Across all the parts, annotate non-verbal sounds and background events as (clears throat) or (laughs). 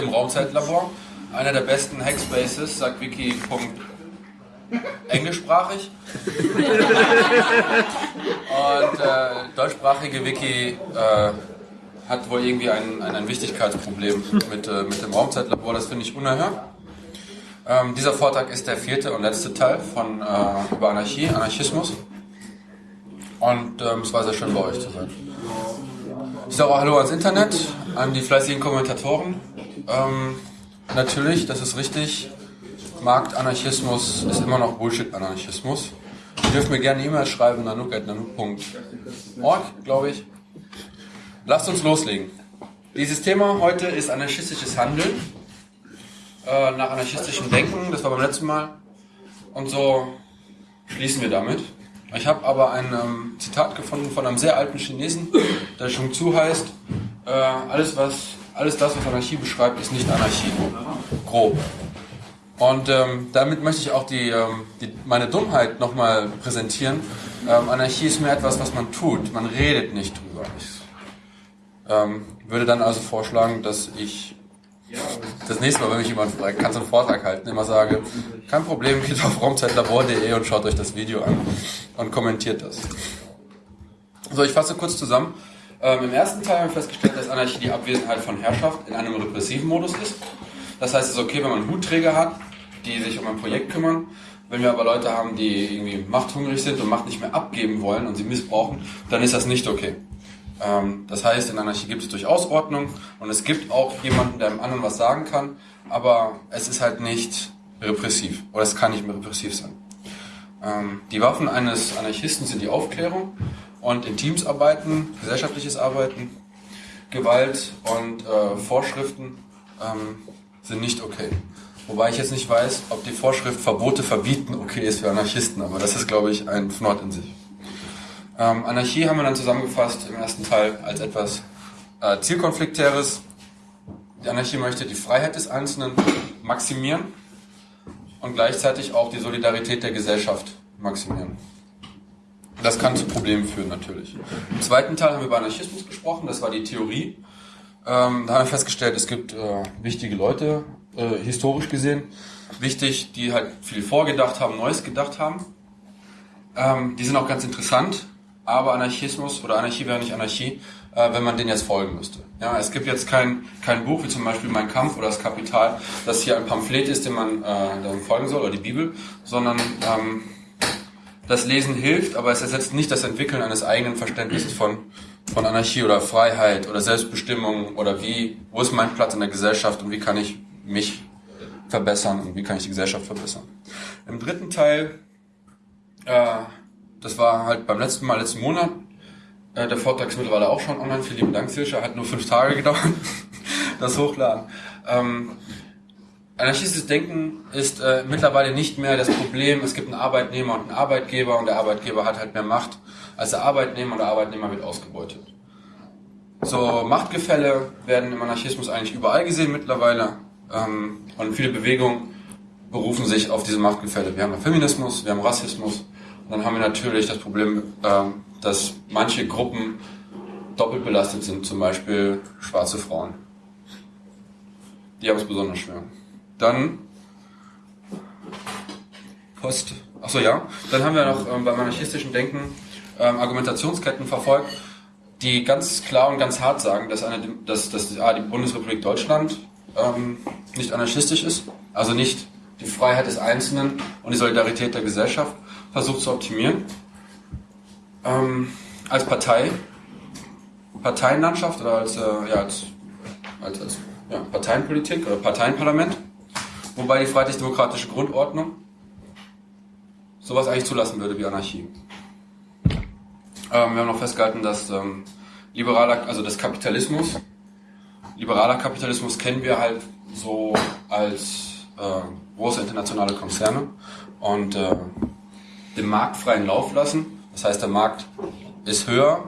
Hier im Raumzeitlabor. Einer der besten Hackspaces, sagt Wiki. englischsprachig. Und äh, deutschsprachige Wiki äh, hat wohl irgendwie ein, ein, ein Wichtigkeitsproblem mit, äh, mit dem Raumzeitlabor. Das finde ich unerhört. Ähm, dieser Vortrag ist der vierte und letzte Teil von äh, über Anarchie, Anarchismus. Und ähm, es war sehr schön bei euch zu sein. Ich sage auch Hallo ans Internet, an die fleißigen Kommentatoren. Ähm, natürlich, das ist richtig. Marktanarchismus ist immer noch Bullshit-Anarchismus. Ihr dürft mir gerne E-Mails schreiben, nanuk.nanuk.org, glaube ich. Lasst uns loslegen. Dieses Thema heute ist anarchistisches Handeln. Äh, nach anarchistischem Denken, das war beim letzten Mal. Und so schließen wir damit. Ich habe aber ein ähm, Zitat gefunden von einem sehr alten Chinesen, der Shung Tzu heißt, äh, alles, was, alles das, was Anarchie beschreibt, ist nicht Anarchie. Grob. Und ähm, damit möchte ich auch die, ähm, die, meine Dummheit nochmal präsentieren. Ähm, Anarchie ist mehr etwas, was man tut. Man redet nicht drüber. Ich ähm, würde dann also vorschlagen, dass ich das nächste Mal, wenn mich jemand fragt, kannst du einen Vortrag halten, immer sage, kein Problem, geht auf raumzeitlabor.de und schaut euch das Video an und kommentiert das. So, ich fasse kurz zusammen. Ähm, Im ersten Teil haben wir festgestellt, dass Anarchie die Abwesenheit von Herrschaft in einem repressiven Modus ist. Das heißt, es ist okay, wenn man Hutträger hat, die sich um ein Projekt kümmern. Wenn wir aber Leute haben, die irgendwie machthungrig sind und Macht nicht mehr abgeben wollen und sie missbrauchen, dann ist das nicht okay. Ähm, das heißt, in Anarchie gibt es durchaus Ordnung und es gibt auch jemanden, der dem anderen was sagen kann, aber es ist halt nicht repressiv oder es kann nicht mehr repressiv sein. Ähm, die Waffen eines Anarchisten sind die Aufklärung und in Teams arbeiten, gesellschaftliches Arbeiten, Gewalt und äh, Vorschriften ähm, sind nicht okay. Wobei ich jetzt nicht weiß, ob die Vorschrift Verbote verbieten okay ist für Anarchisten, aber das ist, glaube ich, ein Fnord in sich. Ähm, Anarchie haben wir dann zusammengefasst im ersten Teil als etwas äh, Zielkonfliktäres. Die Anarchie möchte die Freiheit des Einzelnen maximieren und gleichzeitig auch die Solidarität der Gesellschaft maximieren. Das kann zu Problemen führen natürlich. Im zweiten Teil haben wir über Anarchismus gesprochen, das war die Theorie. Ähm, da haben wir festgestellt, es gibt äh, wichtige Leute, äh, historisch gesehen, wichtig, die halt viel vorgedacht haben, Neues gedacht haben. Ähm, die sind auch ganz interessant, aber Anarchismus oder Anarchie wäre nicht Anarchie, äh, wenn man den jetzt folgen müsste. Ja, es gibt jetzt kein, kein Buch wie zum Beispiel Mein Kampf oder das Kapital, das hier ein Pamphlet ist, dem man äh, folgen soll, oder die Bibel, sondern ähm, das Lesen hilft, aber es ersetzt nicht das Entwickeln eines eigenen Verständnisses von, von Anarchie oder Freiheit oder Selbstbestimmung oder wie, wo ist mein Platz in der Gesellschaft und wie kann ich mich verbessern und wie kann ich die Gesellschaft verbessern. Im dritten Teil äh, das war halt beim letzten Mal, letzten Monat. Äh, der Vortrag ist mittlerweile auch schon online. Vielen lieben Dank, Sirscha. Hat nur fünf Tage (laughs) gedauert, das Hochladen. Ähm, anarchistisches Denken ist äh, mittlerweile nicht mehr das Problem, es gibt einen Arbeitnehmer und einen Arbeitgeber und der Arbeitgeber hat halt mehr Macht als der Arbeitnehmer und der Arbeitnehmer wird ausgebeutet. So Machtgefälle werden im Anarchismus eigentlich überall gesehen mittlerweile ähm, und viele Bewegungen berufen sich auf diese Machtgefälle. Wir haben Feminismus, wir haben Rassismus, dann haben wir natürlich das Problem, ähm, dass manche Gruppen doppelt belastet sind, zum Beispiel schwarze Frauen. Die haben es besonders schwer. Dann Post. Achso, ja. Dann haben wir noch ähm, beim anarchistischen Denken ähm, Argumentationsketten verfolgt, die ganz klar und ganz hart sagen, dass, eine, dass, dass die Bundesrepublik Deutschland nicht anarchistisch ist, also nicht die Freiheit des Einzelnen und die Solidarität der Gesellschaft, versucht zu optimieren. Ähm, als Partei, Parteienlandschaft oder als, äh, ja, als, als, als ja, Parteienpolitik oder Parteienparlament, wobei die freiheitlich-demokratische Grundordnung sowas eigentlich zulassen würde wie Anarchie. Ähm, wir haben noch festgehalten, dass ähm, liberaler, also das Kapitalismus, liberaler Kapitalismus kennen wir halt so als äh, große internationale Konzerne und äh, dem Markt freien Lauf lassen. Das heißt, der Markt ist höher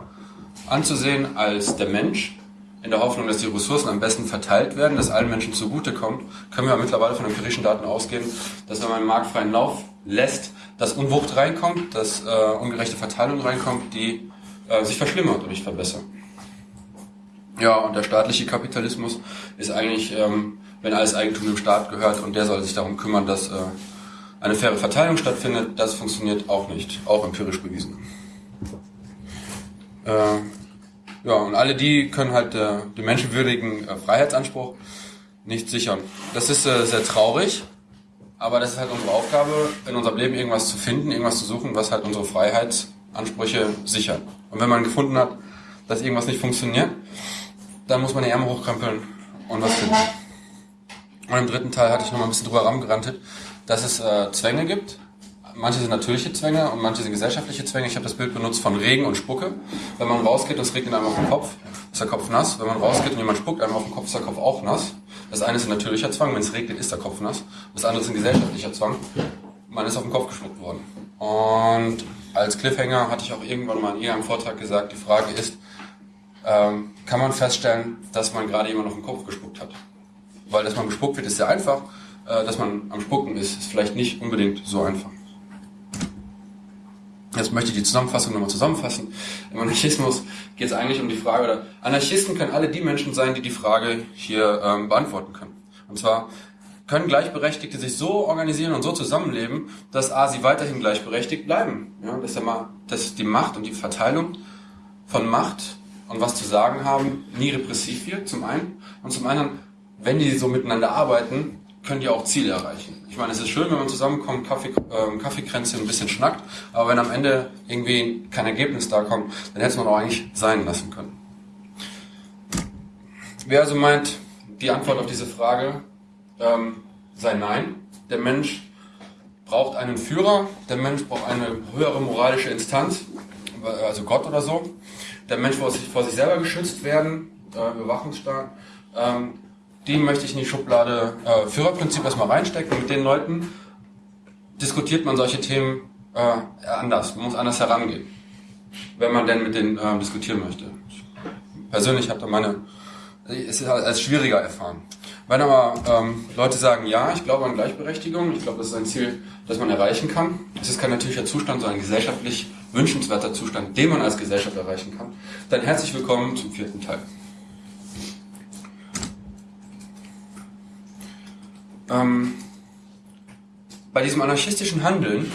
anzusehen als der Mensch. In der Hoffnung, dass die Ressourcen am besten verteilt werden, dass allen Menschen zugutekommt, können wir mittlerweile von empirischen Daten ausgehen, dass wenn man den Markt freien Lauf lässt, dass Unwucht reinkommt, dass äh, ungerechte Verteilung reinkommt, die äh, sich verschlimmert und nicht verbessert. Ja, und der staatliche Kapitalismus ist eigentlich, ähm, wenn alles Eigentum dem Staat gehört und der soll sich darum kümmern, dass äh, eine faire Verteilung stattfindet, das funktioniert auch nicht, auch empirisch bewiesen. Äh, ja, und alle die können halt äh, den menschenwürdigen äh, Freiheitsanspruch nicht sichern. Das ist äh, sehr traurig, aber das ist halt unsere Aufgabe, in unserem Leben irgendwas zu finden, irgendwas zu suchen, was halt unsere Freiheitsansprüche sichert. Und wenn man gefunden hat, dass irgendwas nicht funktioniert, dann muss man die Ärmel hochkrempeln und was finden. Und im dritten Teil hatte ich noch mal ein bisschen drüber rangerantet, dass es äh, Zwänge gibt. Manche sind natürliche Zwänge und manche sind gesellschaftliche Zwänge. Ich habe das Bild benutzt von Regen und Spucke. Wenn man rausgeht und es regnet einem auf den Kopf, ist der Kopf nass. Wenn man rausgeht und jemand spuckt einem auf den Kopf, ist der Kopf auch nass. Das eine ist ein natürlicher Zwang, wenn es regnet, ist der Kopf nass. Das andere ist ein gesellschaftlicher Zwang. Man ist auf den Kopf geschluckt worden. Und als Cliffhanger hatte ich auch irgendwann mal in irgendeinem Vortrag gesagt, die Frage ist, ähm, kann man feststellen, dass man gerade jemand auf den Kopf gespuckt hat. Weil, dass man bespuckt wird, ist sehr einfach. Äh, dass man am Spucken ist, ist vielleicht nicht unbedingt so einfach. Jetzt möchte ich die Zusammenfassung nochmal zusammenfassen. Im Anarchismus geht es eigentlich um die Frage, oder Anarchisten können alle die Menschen sein, die die Frage hier ähm, beantworten können. Und zwar können Gleichberechtigte sich so organisieren und so zusammenleben, dass A, sie weiterhin gleichberechtigt bleiben. Ja, dass, der, dass die Macht und die Verteilung von Macht und was zu sagen haben nie repressiv wird, zum einen. Und zum anderen, wenn die so miteinander arbeiten, können die auch Ziele erreichen. Ich meine, es ist schön, wenn man zusammenkommt, Kaffee, äh, Kaffeekränze ein bisschen schnackt, aber wenn am Ende irgendwie kein Ergebnis da kommt, dann hätte man auch eigentlich sein lassen können. Wer also meint, die Antwort auf diese Frage ähm, sei nein. Der Mensch braucht einen Führer, der Mensch braucht eine höhere moralische Instanz, also Gott oder so. Der Mensch muss vor sich selber geschützt werden, äh, Überwachungsstaat. Ähm, die möchte ich in die Schublade äh, Führerprinzip erstmal reinstecken. Mit den Leuten diskutiert man solche Themen äh, anders. Man muss anders herangehen, wenn man denn mit denen äh, diskutieren möchte. Ich persönlich habe da meine, es ist als schwieriger erfahren. Wenn aber ähm, Leute sagen, ja, ich glaube an Gleichberechtigung, ich glaube, das ist ein Ziel, das man erreichen kann. Es ist kein natürlicher Zustand, sondern gesellschaftlich wünschenswerter Zustand, den man als Gesellschaft erreichen kann. Dann herzlich willkommen zum vierten Teil. Ähm, bei diesem anarchistischen Handeln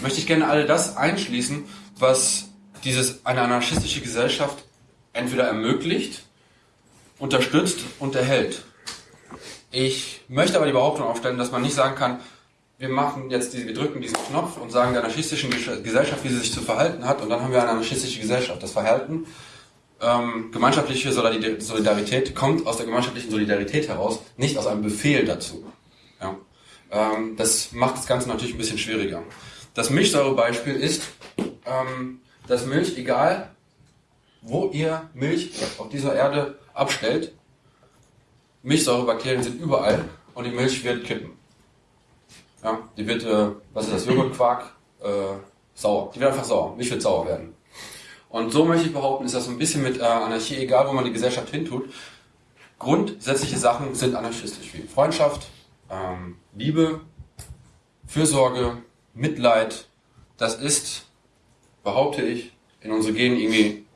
möchte ich gerne alle das einschließen, was dieses, eine anarchistische Gesellschaft entweder ermöglicht, unterstützt und erhält. Ich möchte aber die Behauptung aufstellen, dass man nicht sagen kann, wir machen jetzt, die, wir drücken diesen Knopf und sagen der anarchistischen Gesellschaft, wie sie sich zu verhalten hat, und dann haben wir eine anarchistische Gesellschaft. Das Verhalten, ähm, gemeinschaftliche Solidarität kommt aus der gemeinschaftlichen Solidarität heraus, nicht aus einem Befehl dazu. Ähm, das macht das Ganze natürlich ein bisschen schwieriger. Das Milchsäurebeispiel ist, ähm, dass Milch, egal wo ihr Milch auf dieser Erde abstellt, Milchsäurebakterien sind überall und die Milch wird kippen. Ja, die wird, äh, was ist das, Joghurtquark, äh, sauer. Die wird einfach sauer. Milch wird sauer werden. Und so möchte ich behaupten, ist das ein bisschen mit äh, Anarchie, egal wo man die Gesellschaft hintut. Grundsätzliche Sachen sind anarchistisch, wie Freundschaft, ähm, Liebe, Fürsorge, Mitleid, das ist, behaupte ich, in unsere Gene irgendwie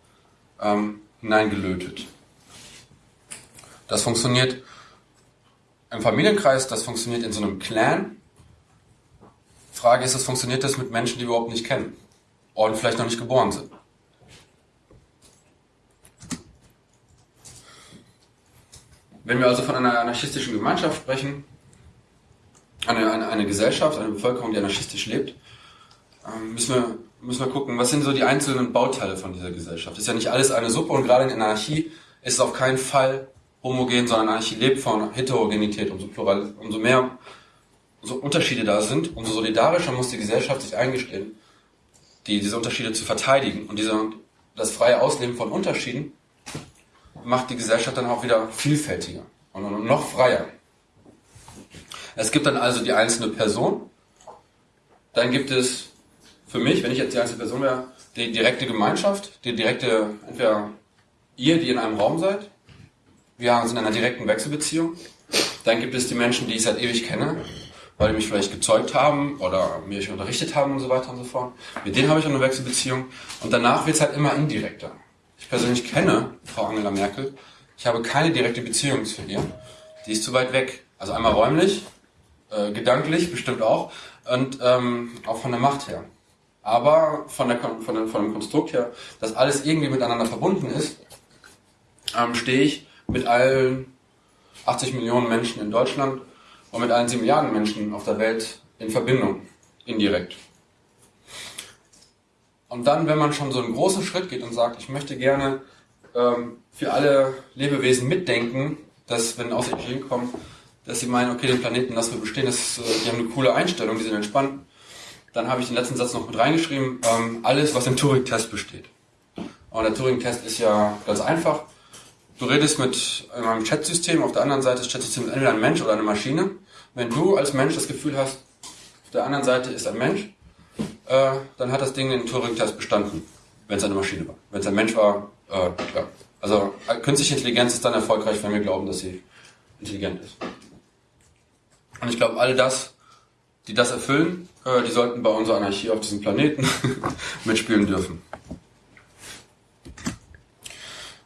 ähm, hineingelötet. Das funktioniert im Familienkreis, das funktioniert in so einem Clan. Frage ist, es funktioniert das mit Menschen, die wir überhaupt nicht kennen und vielleicht noch nicht geboren sind. Wenn wir also von einer anarchistischen Gemeinschaft sprechen, eine, eine, eine Gesellschaft, eine Bevölkerung, die anarchistisch lebt, ähm, müssen wir, müssen wir gucken, was sind so die einzelnen Bauteile von dieser Gesellschaft. Ist ja nicht alles eine Suppe und gerade in Anarchie ist es auf keinen Fall homogen, sondern Anarchie lebt von Heterogenität. Umso, plural, umso mehr so Unterschiede da sind, umso solidarischer muss die Gesellschaft sich eingestehen, die, diese Unterschiede zu verteidigen. Und diese, das freie Ausleben von Unterschieden macht die Gesellschaft dann auch wieder vielfältiger und noch freier. Es gibt dann also die einzelne Person. Dann gibt es für mich, wenn ich jetzt die einzelne Person wäre, die direkte Gemeinschaft, die direkte, entweder ihr, die in einem Raum seid. Wir sind in einer direkten Wechselbeziehung. Dann gibt es die Menschen, die ich seit ewig kenne, weil die mich vielleicht gezeugt haben oder mich unterrichtet haben und so weiter und so fort. Mit denen habe ich eine Wechselbeziehung. Und danach wird es halt immer indirekter. Ich persönlich kenne Frau Angela Merkel Ich habe keine direkte Beziehung zu ihr. Die ist zu weit weg. Also einmal räumlich, äh, gedanklich bestimmt auch und ähm, auch von der Macht her. Aber von, der, von, der, von dem Konstrukt her, dass alles irgendwie miteinander verbunden ist, ähm, stehe ich mit allen 80 Millionen Menschen in Deutschland und mit allen 7 Milliarden Menschen auf der Welt in Verbindung, indirekt. Und dann, wenn man schon so einen großen Schritt geht und sagt, ich möchte gerne ähm, für alle Lebewesen mitdenken, dass wenn Außerirdische hinkommen, dass sie meinen, okay, den Planeten lassen wir bestehen, das, äh, die haben eine coole Einstellung, die sind entspannt. Dann habe ich den letzten Satz noch mit reingeschrieben, ähm, alles, was im Turing-Test besteht. Und der Turing-Test ist ja ganz einfach. Du redest mit einem Chat-System, auf der anderen Seite des Chat-Systems entweder ein Mensch oder eine Maschine. Wenn du als Mensch das Gefühl hast, auf der anderen Seite ist ein Mensch, äh, dann hat das Ding den Turing-Test bestanden, wenn es eine Maschine war. Wenn es ein Mensch war, äh, ja. Also äh, künstliche Intelligenz ist dann erfolgreich, wenn wir glauben, dass sie intelligent ist. Und ich glaube, alle das, die das erfüllen, äh, die sollten bei unserer Anarchie auf diesem Planeten (laughs) mitspielen dürfen.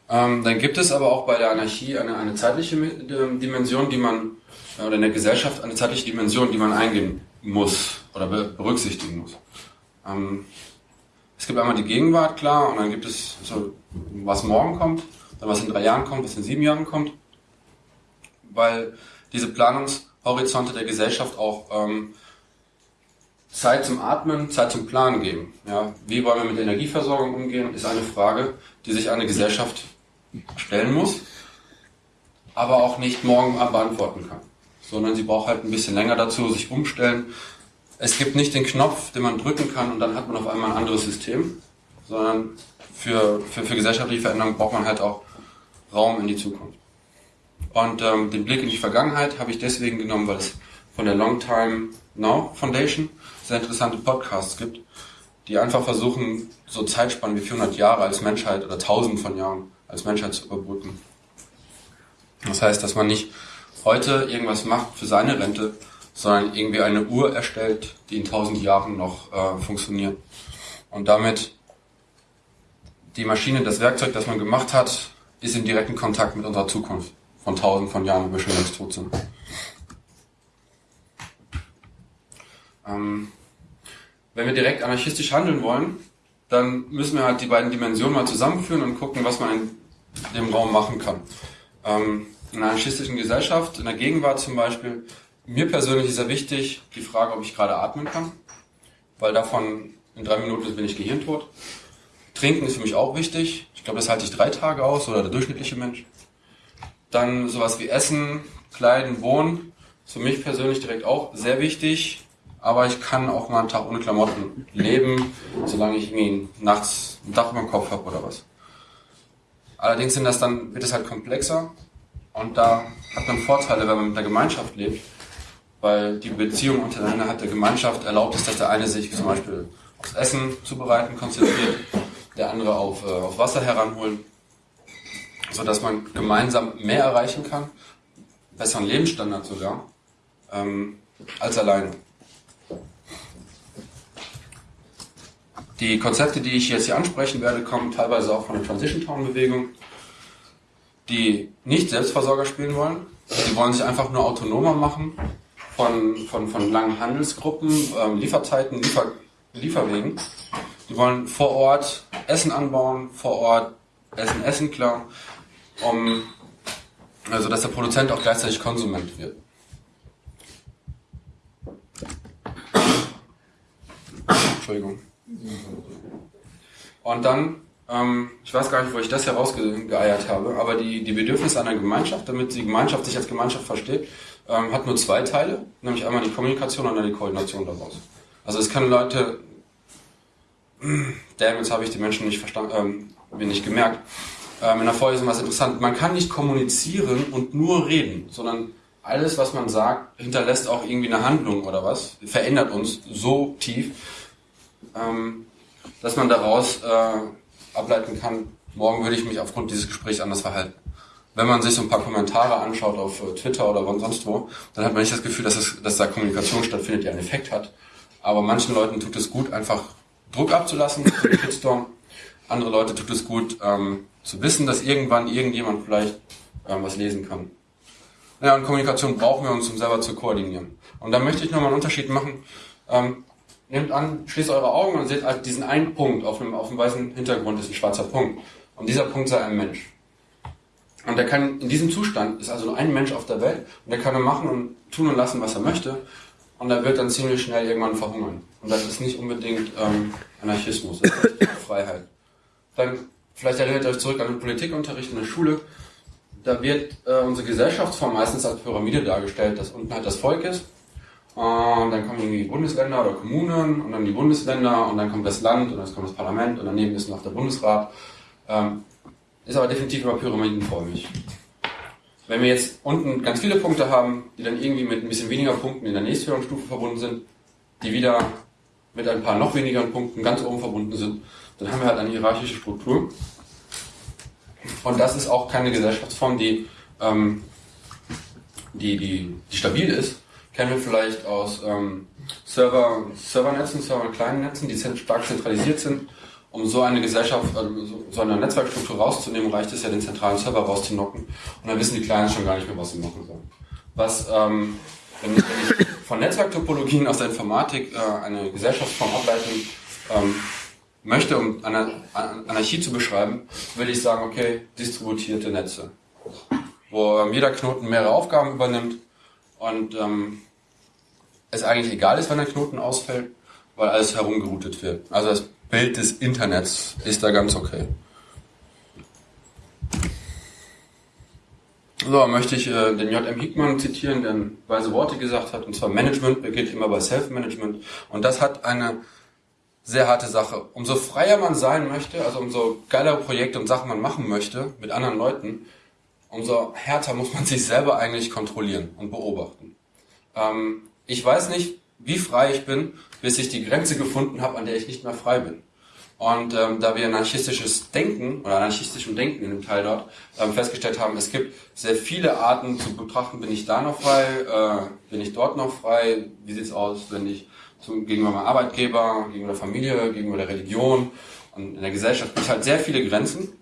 Ähm, dann gibt es aber auch bei der Anarchie eine, eine zeitliche Dimension, die man, äh, oder in der Gesellschaft eine zeitliche Dimension, die man eingehen muss oder berücksichtigen muss. Ähm, es gibt einmal die Gegenwart, klar, und dann gibt es so, was morgen kommt, dann was in drei Jahren kommt, was in sieben Jahren kommt, weil diese Planungshorizonte der Gesellschaft auch ähm, Zeit zum Atmen, Zeit zum Planen geben. Ja, wie wollen wir mit der Energieversorgung umgehen, ist eine Frage, die sich eine Gesellschaft stellen muss, aber auch nicht morgen beantworten kann, sondern sie braucht halt ein bisschen länger dazu, sich umstellen. Es gibt nicht den Knopf, den man drücken kann und dann hat man auf einmal ein anderes System, sondern für, für, für gesellschaftliche Veränderungen braucht man halt auch Raum in die Zukunft. Und ähm, den Blick in die Vergangenheit habe ich deswegen genommen, weil es von der Long Time Now Foundation sehr interessante Podcasts gibt, die einfach versuchen, so Zeitspannen wie 400 Jahre als Menschheit oder 1000 von Jahren als Menschheit zu überbrücken. Das heißt, dass man nicht heute irgendwas macht für seine Rente, sondern irgendwie eine Uhr erstellt, die in 1000 Jahren noch äh, funktioniert. Und damit die Maschine, das Werkzeug, das man gemacht hat, ist in direkten Kontakt mit unserer Zukunft von 1000 von Jahren, wo wir schon längst tot sind. Ähm, wenn wir direkt anarchistisch handeln wollen, dann müssen wir halt die beiden Dimensionen mal zusammenführen und gucken, was man in dem Raum machen kann. Ähm, in einer anarchistischen Gesellschaft, in der Gegenwart zum Beispiel, mir persönlich ist sehr wichtig die Frage, ob ich gerade atmen kann, weil davon in drei Minuten bin ich gehirntot. Trinken ist für mich auch wichtig. Ich glaube, das halte ich drei Tage aus oder der durchschnittliche Mensch. Dann sowas wie Essen, Kleiden, Wohnen ist für mich persönlich direkt auch sehr wichtig aber ich kann auch mal einen Tag ohne Klamotten leben, solange ich irgendwie nachts ein Dach über dem Kopf habe oder was. Allerdings sind das dann, wird es halt komplexer und da hat man Vorteile, wenn man mit der Gemeinschaft lebt, weil die Beziehung untereinander hat der Gemeinschaft erlaubt es, dass der eine sich zum Beispiel aufs Essen zubereiten konzentriert, der andere auf, äh, auf Wasser heranholen, sodass man gemeinsam mehr erreichen kann, besseren Lebensstandard sogar, ähm, als alleine. Die Konzepte, die ich jetzt hier ansprechen werde, kommen teilweise auch von der Transition Town Bewegung, die nicht Selbstversorger spielen wollen. Die wollen sich einfach nur autonomer machen von, von, von langen Handelsgruppen, ähm, Lieferzeiten, Liefer, Lieferwegen. Die wollen vor Ort Essen anbauen, vor Ort Essen, Essen klar, um, also dass der Produzent auch gleichzeitig Konsument wird. Entschuldigung. Und dann, ähm, ich weiß gar nicht, wo ich das herausgeeiert habe, aber die, die Bedürfnisse einer Gemeinschaft, damit die Gemeinschaft sich als Gemeinschaft versteht, ähm, hat nur zwei Teile, nämlich einmal die Kommunikation und dann die Koordination daraus. Also es können Leute, (clears throat) jetzt habe ich die Menschen nicht verstanden, ähm, mir nicht gemerkt. Ähm, in der Vorlesung war es interessant, man kann nicht kommunizieren und nur reden, sondern alles, was man sagt, hinterlässt auch irgendwie eine Handlung oder was, verändert uns so tief, ähm, dass man daraus äh, ableiten kann, morgen würde ich mich aufgrund dieses Gesprächs anders verhalten. Wenn man sich so ein paar Kommentare anschaut auf äh, Twitter oder sonst wo, dann hat man nicht das Gefühl, dass, es, dass da Kommunikation stattfindet, die einen Effekt hat. Aber manchen Leuten tut es gut, einfach Druck abzulassen, Shitstorm. Andere Leute tut es gut, ähm, zu wissen, dass irgendwann irgendjemand vielleicht ähm, was lesen kann. Ja, und Kommunikation brauchen wir uns, um selber zu koordinieren. Und da möchte ich nochmal einen Unterschied machen. Ähm, nehmt an, schließt eure Augen und seht halt diesen einen Punkt auf einem, auf einem weißen Hintergrund ist ein schwarzer Punkt. Und dieser Punkt sei ein Mensch. Und der kann, in diesem Zustand ist also nur ein Mensch auf der Welt und der kann nur machen und tun und lassen, was er möchte. Und er wird dann ziemlich schnell irgendwann verhungern. Und das ist nicht unbedingt ähm, Anarchismus, das ist Freiheit. Dann, vielleicht erinnert ihr euch zurück an den Politikunterricht in der Schule. Da wird äh, unsere Gesellschaftsform meistens als Pyramide dargestellt, dass unten halt das Volk ist. Und dann kommen irgendwie Bundesländer oder Kommunen und dann die Bundesländer und dann kommt das Land und dann kommt das Parlament und daneben ist noch der Bundesrat. Ähm, ist aber definitiv immer pyramidenförmig. Wenn wir jetzt unten ganz viele Punkte haben, die dann irgendwie mit ein bisschen weniger Punkten in der nächsthöheren Stufe verbunden sind, die wieder mit ein paar noch weniger Punkten ganz oben verbunden sind, dann haben wir halt eine hierarchische Struktur. Und das ist auch keine Gesellschaftsform, die, ähm, die, die, die stabil ist. Kennen wir vielleicht aus ähm, Server, Servernetzen, Server kleinen Netzen, die stark zentralisiert sind um so eine Gesellschaft, also so eine Netzwerkstruktur rauszunehmen, reicht es ja, den zentralen Server rauszunocken. Und dann wissen die Kleinen schon gar nicht mehr, was sie machen sollen. Was, ähm, wenn, wenn ich von Netzwerktopologien aus der Informatik äh, eine Gesellschaftsform ableiten ähm, möchte, um Anarchie zu beschreiben, will ich sagen, okay, distributierte Netze. Wo ähm, jeder Knoten mehrere Aufgaben übernimmt und ähm, es eigentlich egal ist, wenn der Knoten ausfällt, weil alles herumgeroutet wird. Also das Bild des Internets ist da ganz okay. So, möchte ich äh, den J.M. Hickmann zitieren, der weise Worte gesagt hat, und zwar Management beginnt immer bei Self-Management. Und das hat eine sehr harte Sache. Umso freier man sein möchte, also umso geilere Projekte und Sachen man machen möchte mit anderen Leuten, umso härter muss man (laughs) sich selber eigentlich kontrollieren und beobachten. Ähm, ich weiß nicht, wie frei ich bin, bis ich die Grenze gefunden habe, an der ich nicht mehr frei bin. Und ähm, da wir anarchistisches Denken oder anarchistischem Denken in dem Teil dort ähm, festgestellt haben, es gibt sehr viele Arten zu betrachten, bin ich da noch frei, äh, bin ich dort noch frei, wie sieht's aus, wenn ich gegenüber meinem Arbeitgeber, gegenüber der Familie, gegenüber der Religion und in der Gesellschaft gibt es halt sehr viele Grenzen.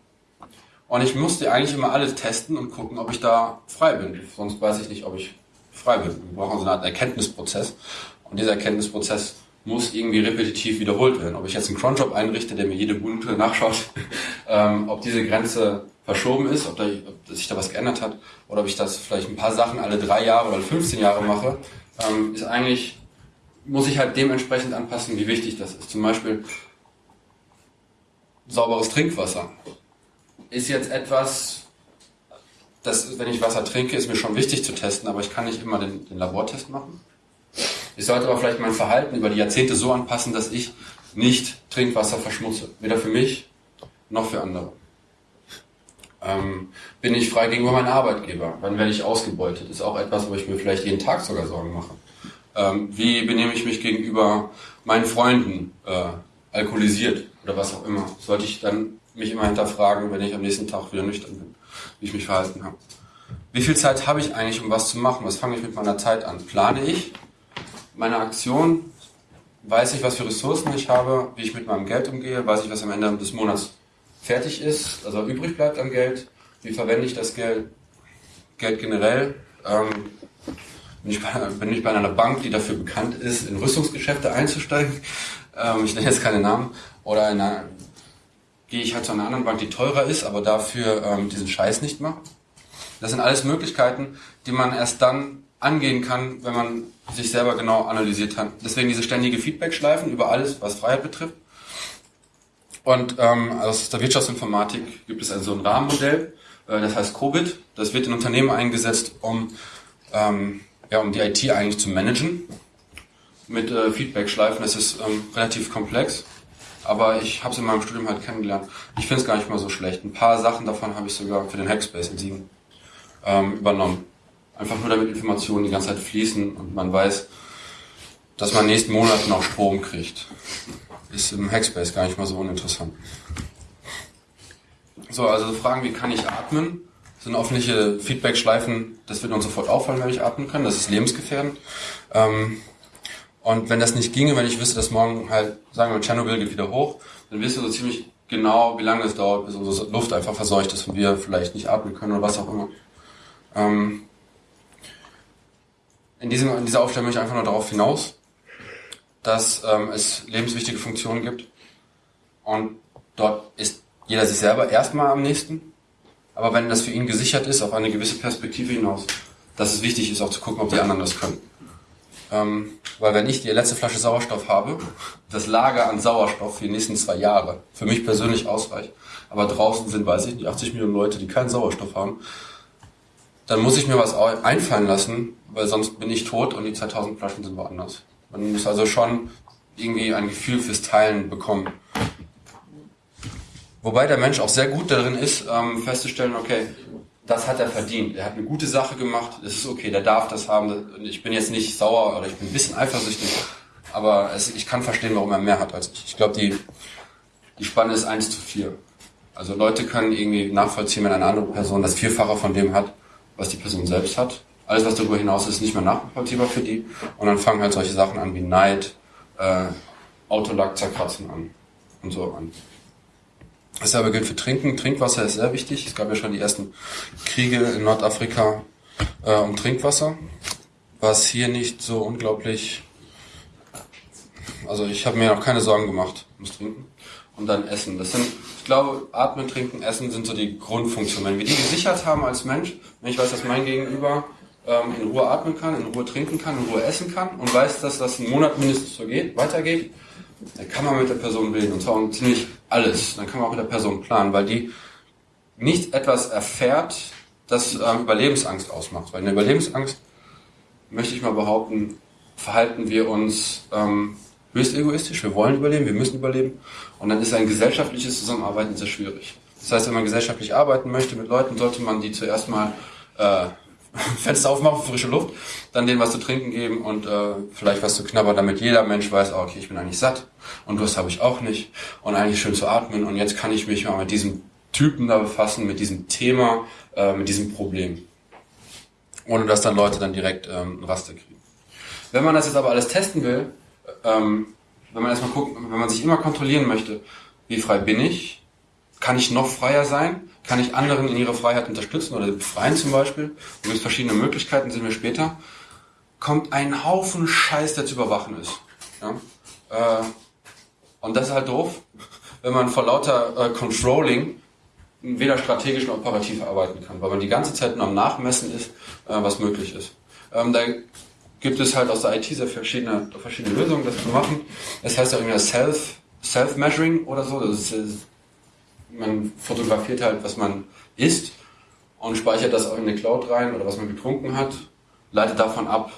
Und ich musste eigentlich immer alles testen und gucken, ob ich da frei bin. Sonst weiß ich nicht, ob ich frei bin. Wir brauchen so eine Art Erkenntnisprozess. Und dieser Erkenntnisprozess muss irgendwie repetitiv wiederholt werden. Ob ich jetzt einen Cronjob einrichte, der mir jede Minute nachschaut, (laughs) ähm, ob diese Grenze verschoben ist, ob, da, ob sich da was geändert hat, oder ob ich das vielleicht ein paar Sachen alle drei Jahre oder 15 Jahre mache, ähm, ist eigentlich, muss ich halt dementsprechend anpassen, wie wichtig das ist. Zum Beispiel sauberes Trinkwasser ist jetzt etwas, das, wenn ich Wasser trinke, ist mir schon wichtig zu testen, aber ich kann nicht immer den, den Labortest machen. Ich sollte aber vielleicht mein Verhalten über die Jahrzehnte so anpassen, dass ich nicht Trinkwasser verschmutze. Weder für mich noch für andere. Ähm, bin ich frei gegenüber meinem Arbeitgeber? Wann werde ich ausgebeutet? Ist auch etwas, wo ich mir vielleicht jeden Tag sogar Sorgen mache. Ähm, wie benehme ich mich gegenüber meinen Freunden? Äh, alkoholisiert oder was auch immer. Sollte ich dann mich immer hinterfragen, wenn ich am nächsten Tag wieder nüchtern bin, wie ich mich verhalten habe. Wie viel Zeit habe ich eigentlich, um was zu machen? Was fange ich mit meiner Zeit an? Plane ich? meine Aktion, weiß ich, was für Ressourcen ich habe, wie ich mit meinem Geld umgehe, weiß ich, was am Ende des Monats fertig ist, also übrig bleibt an Geld, wie verwende ich das Geld, Geld generell. Ähm, bin, ich bei, bin ich bei einer Bank, die dafür bekannt ist, in Rüstungsgeschäfte einzusteigen, ähm, ich nenne jetzt keine Namen, oder in einer, gehe ich halt zu einer anderen Bank, die teurer ist, aber dafür ähm, diesen Scheiß nicht macht. Das sind alles Möglichkeiten, die man erst dann angehen kann, wenn man sich selber genau analysiert hat. Deswegen diese ständige Feedback-Schleifen über alles, was Freiheit betrifft. Und ähm, aus der Wirtschaftsinformatik gibt es also ein Rahmenmodell, äh, das heißt COBIT. Das wird in Unternehmen eingesetzt, um, ähm, ja, um die IT eigentlich zu managen. Mit äh, Feedback-Schleifen, das ist ähm, relativ komplex. Aber ich habe es in meinem Studium halt kennengelernt. Ich finde es gar nicht mal so schlecht. Ein paar Sachen davon habe ich sogar für den Hackspace in Siegen ähm, übernommen. Einfach nur damit Informationen die ganze Zeit fließen und man weiß, dass man nächsten Monat noch Strom kriegt. Ist im Hackspace gar nicht mal so uninteressant. So, also Fragen, wie kann ich atmen? Sind öffentliche Feedback-Schleifen, das wird uns sofort auffallen, wenn ich atmen kann. Das ist lebensgefährdend. Ähm, und wenn das nicht ginge, wenn ich wüsste, dass morgen halt, sagen wir, Tschernobyl geht wieder hoch, dann wisst ihr so ziemlich genau, wie lange es dauert, bis unsere Luft einfach verseucht ist und wir vielleicht nicht atmen können oder was auch immer. Ähm, in, diesem, in dieser Aufstellung möchte ich einfach nur darauf hinaus, dass ähm, es lebenswichtige Funktionen gibt. Und dort ist jeder sich selber erstmal am nächsten. Aber wenn das für ihn gesichert ist, auf eine gewisse Perspektive hinaus, dass es wichtig ist, auch zu gucken, ob die anderen das können. Ähm, weil wenn ich die letzte Flasche Sauerstoff habe, das Lager an Sauerstoff für die nächsten zwei Jahre für mich persönlich ausreicht, aber draußen sind, weiß ich nicht, 80 Millionen Leute, die keinen Sauerstoff haben, dann muss ich mir was einfallen lassen, weil sonst bin ich tot und die 2000 Flaschen sind woanders. Man muss also schon irgendwie ein Gefühl fürs Teilen bekommen. Wobei der Mensch auch sehr gut darin ist, ähm, festzustellen, okay, das hat er verdient. Er hat eine gute Sache gemacht, das ist okay, der darf das haben. Ich bin jetzt nicht sauer oder ich bin ein bisschen eifersüchtig, aber es, ich kann verstehen, warum er mehr hat als ich. Ich glaube, die, die Spanne ist 1 zu 4. Also Leute können irgendwie nachvollziehen, wenn eine andere Person das Vierfache von dem hat, was die Person selbst hat. Alles, was darüber hinaus ist, ist nicht mehr nachvollziehbar für die. Und dann fangen halt solche Sachen an wie Neid, äh, Autolack zerkratzen an und so an. Dasselbe gilt für Trinken. Trinkwasser ist sehr wichtig. Es gab ja schon die ersten Kriege in Nordafrika äh, um Trinkwasser, was hier nicht so unglaublich. Also ich habe mir noch keine Sorgen gemacht ums Trinken. Und dann Essen. Das sind, ich glaube, Atmen, Trinken, Essen sind so die Grundfunktionen. Wenn wir die gesichert haben als Mensch, wenn ich weiß, dass mein Gegenüber ähm, in Ruhe atmen kann, in Ruhe trinken kann, in Ruhe essen kann und weiß, dass das einen Monat mindestens so geht, weitergeht, dann kann man mit der Person reden und zwar um ziemlich alles. Dann kann man auch mit der Person planen, weil die nicht etwas erfährt, das ähm, Überlebensangst ausmacht. Weil in der Überlebensangst, möchte ich mal behaupten, verhalten wir uns ähm, höchst egoistisch. Wir wollen überleben, wir müssen überleben. Und dann ist ein gesellschaftliches Zusammenarbeiten sehr schwierig. Das heißt, wenn man gesellschaftlich arbeiten möchte mit Leuten, sollte man die zuerst mal äh, (laughs) Fenster aufmachen, frische Luft, dann denen was zu trinken geben und äh, vielleicht was zu knabbern, damit jeder Mensch weiß, oh, okay, ich bin eigentlich satt und Durst habe ich auch nicht und eigentlich schön zu atmen und jetzt kann ich mich mal mit diesem Typen da befassen, mit diesem Thema, äh, mit diesem Problem. Ohne dass dann Leute dann direkt ähm, Raster kriegen. Wenn man das jetzt aber alles testen will, ähm, wenn man erstmal guckt, wenn man sich immer kontrollieren möchte, wie frei bin ich, kann ich noch freier sein, kann ich anderen in ihrer Freiheit unterstützen oder befreien zum Beispiel? Da gibt verschiedene Möglichkeiten, sehen wir später. Kommt ein Haufen Scheiß, der zu überwachen ist. Ja? Äh, und das ist halt doof, wenn man vor lauter äh, Controlling weder strategisch noch operativ arbeiten kann, weil man die ganze Zeit nur am Nachmessen ist, äh, was möglich ist. Ähm, da gibt es halt aus der IT sehr verschiedene, verschiedene Lösungen, das zu machen. Es heißt ja irgendwie Self, Self-Measuring oder so. Das ist, man fotografiert halt, was man isst und speichert das auch in eine Cloud rein oder was man getrunken hat, leitet davon ab,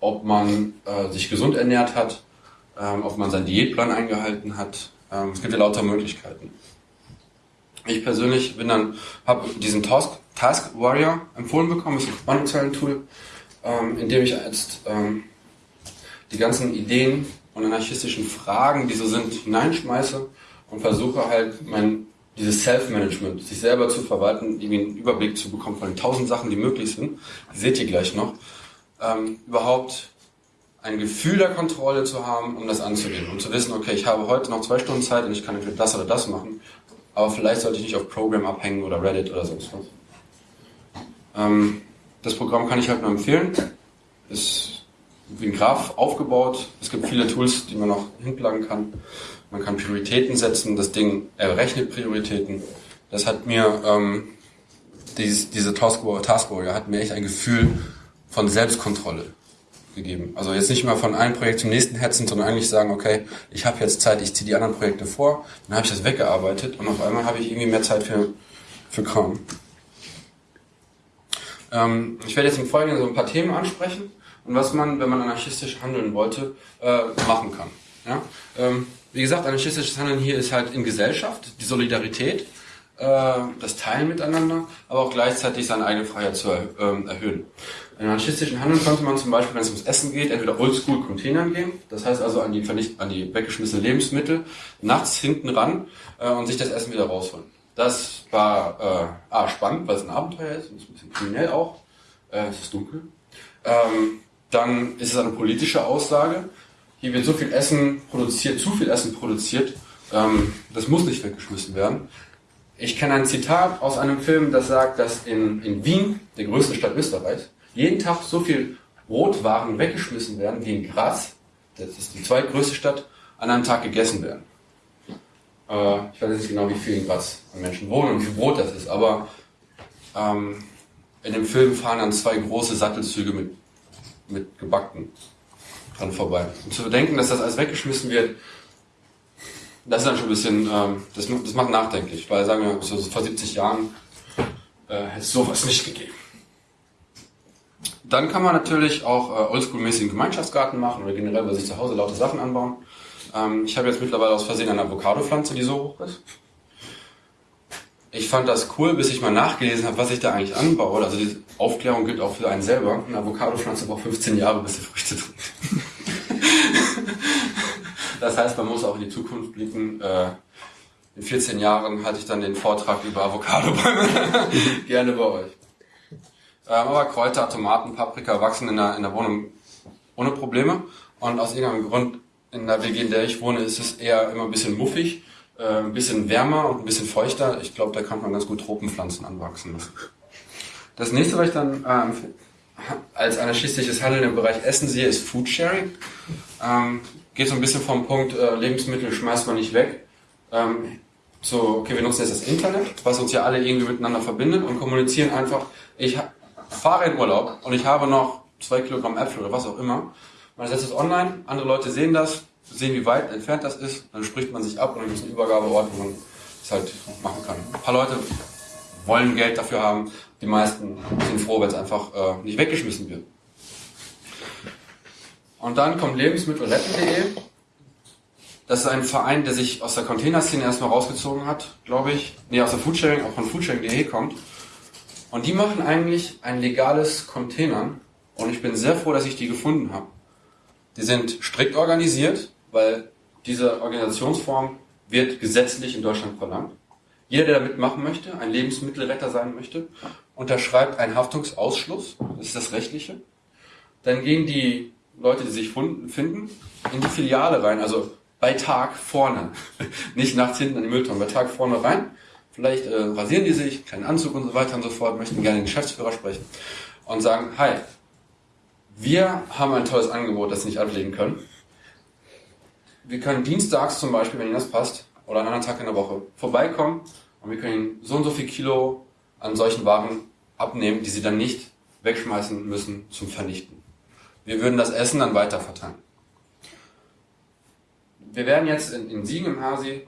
ob man äh, sich gesund ernährt hat, ähm, ob man seinen Diätplan eingehalten hat. Ähm, es gibt ja lauter Möglichkeiten. Ich persönlich bin dann, habe diesen Task, Task Warrior empfohlen bekommen, das ist ein Spannungszellen-Tool, ähm, in dem ich jetzt ähm, die ganzen Ideen und anarchistischen Fragen, die so sind, hineinschmeiße und versuche halt mein dieses Self-Management, sich selber zu verwalten, irgendwie einen Überblick zu bekommen von den tausend Sachen, die möglich sind, die seht ihr gleich noch, ähm, überhaupt ein Gefühl der Kontrolle zu haben, um das anzugehen, um zu wissen, okay, ich habe heute noch zwei Stunden Zeit und ich kann entweder das oder das machen, aber vielleicht sollte ich nicht auf Program abhängen oder Reddit oder sonst was. Ähm, das Programm kann ich halt nur empfehlen. Ist wie ein Graph aufgebaut. Es gibt viele Tools, die man noch hinplagen kann. Man kann Prioritäten setzen. Das Ding errechnet Prioritäten. Das hat mir, ähm, dieses, diese Taskwarrior hat mir echt ein Gefühl von Selbstkontrolle gegeben. Also jetzt nicht mal von einem Projekt zum nächsten hetzen, sondern eigentlich sagen, okay, ich habe jetzt Zeit, ich ziehe die anderen Projekte vor, dann habe ich das weggearbeitet und auf einmal habe ich irgendwie mehr Zeit für, für Kram. Ähm, ich werde jetzt im Folgenden so ein paar Themen ansprechen und was man, wenn man anarchistisch handeln wollte, äh, machen kann. Ja? Ähm, wie gesagt, anarchistisches Handeln hier ist halt in Gesellschaft, die Solidarität, äh, das Teilen miteinander, aber auch gleichzeitig seine eigene Freiheit zu ähm, erhöhen. In anarchistischen Handeln könnte man zum Beispiel, wenn es ums Essen geht, entweder oldschool Containern gehen, das heißt also an die, vernicht, an die weggeschmissenen Lebensmittel, nachts hinten ran äh, und sich das Essen wieder rausholen. Das war äh, A, spannend, weil es ein Abenteuer ist und es ist ein bisschen kriminell auch. Äh, es ist dunkel. Ähm, dann ist es eine politische Aussage. Hier wird so viel Essen produziert, zu viel Essen produziert. Ähm, das muss nicht weggeschmissen werden Ich kenne ein Zitat aus einem Film, das sagt, dass in, in Wien, der größten Stadt Österreichs, jeden Tag so viel Brotwaren weggeschmissen werden wie in Graz, das ist die zweitgrößte Stadt, an einem Tag gegessen werden. Äh, ich weiß nicht genau, wie viel in Graz an Menschen wohnen und wie viel Brot das ist, aber ähm, in dem Film fahren dann zwei große Sattelzüge mit, mit gebackten dran vorbei. Und zu bedenken, dass das alles weggeschmissen wird, das ist dann schon ein bisschen, ähm, das, das macht nachdenklich, weil sagen wir, so vor 70 Jahren äh, hätte es sowas nicht gegeben. Dann kann man natürlich auch äh, oldschool-mäßigen Gemeinschaftsgarten machen oder generell bei sich zu Hause laute Sachen anbauen. Ähm, ich habe jetzt mittlerweile aus Versehen eine Avocado-Pflanze, die so hoch ist. Ich fand das cool, bis ich mal nachgelesen habe, was ich da eigentlich anbaue. Also die Aufklärung gilt auch für einen selber. Eine Avocado-Pflanze braucht 15 Jahre, bis sie Früchte trägt. (laughs) das heißt, man muss auch in die Zukunft blicken. Äh, in 14 Jahren hatte ich dann den Vortrag über Avocado-Bäume. (laughs) Gerne bei euch. Ähm, aber Kräuter, Tomaten, Paprika wachsen in der, in der Wohnung ohne Probleme. Und aus irgendeinem Grund in der WG, in der ich wohne, ist es eher immer ein bisschen muffig, äh, ein bisschen wärmer und ein bisschen feuchter. Ich glaube, da kann man ganz gut Tropenpflanzen anwachsen. Das nächste, was ich dann ähm, als anarchistisches Handeln im Bereich Essen sehe, ist Foodsharing. Ähm, geht so ein bisschen vom Punkt, äh, Lebensmittel schmeißt man nicht weg. Ähm, so, okay, wir nutzen jetzt das Internet, was uns ja alle irgendwie miteinander verbindet und kommunizieren einfach, ich fahre in Urlaub und ich habe noch zwei Kilogramm Äpfel oder was auch immer man setzt es online, andere Leute sehen das, sehen, wie weit entfernt das ist, dann spricht man sich ab und dann gibt es einen Übergabeort, wo man es halt machen kann. Ein paar Leute wollen Geld dafür haben, die meisten sind froh, wenn es einfach äh, nicht weggeschmissen wird. Und dann kommt lebensmittelretten.de. Das ist ein Verein, der sich aus der Containerszene erstmal rausgezogen hat, glaube ich. Nee, aus der Foodsharing, auch von Foodsharing.de kommt. Und die machen eigentlich ein legales Containern. Und ich bin sehr froh, dass ich die gefunden habe. Die sind strikt organisiert, weil diese Organisationsform wird gesetzlich in Deutschland verlangt. Jeder, der da mitmachen möchte, ein Lebensmittelretter sein möchte, unterschreibt einen Haftungsausschluss, das ist das Rechtliche. Dann gehen die Leute, die sich finden, in die Filiale rein, also bei Tag vorne, (laughs) nicht nachts hinten an die Mülltonnen, bei Tag vorne rein. Vielleicht äh, rasieren die sich, kleinen Anzug und so weiter und so fort, möchten gerne den Geschäftsführer sprechen und sagen, hi, wir haben ein tolles Angebot, das Sie nicht ablegen können. Wir können dienstags zum Beispiel, wenn Ihnen das passt, oder an einem anderen Tag in der Woche vorbeikommen und wir können Ihnen so und so viel Kilo an solchen Waren abnehmen, die Sie dann nicht wegschmeißen müssen zum Vernichten. Wir würden das Essen dann weiter verteilen. Wir werden jetzt in, in Siegen im Hasi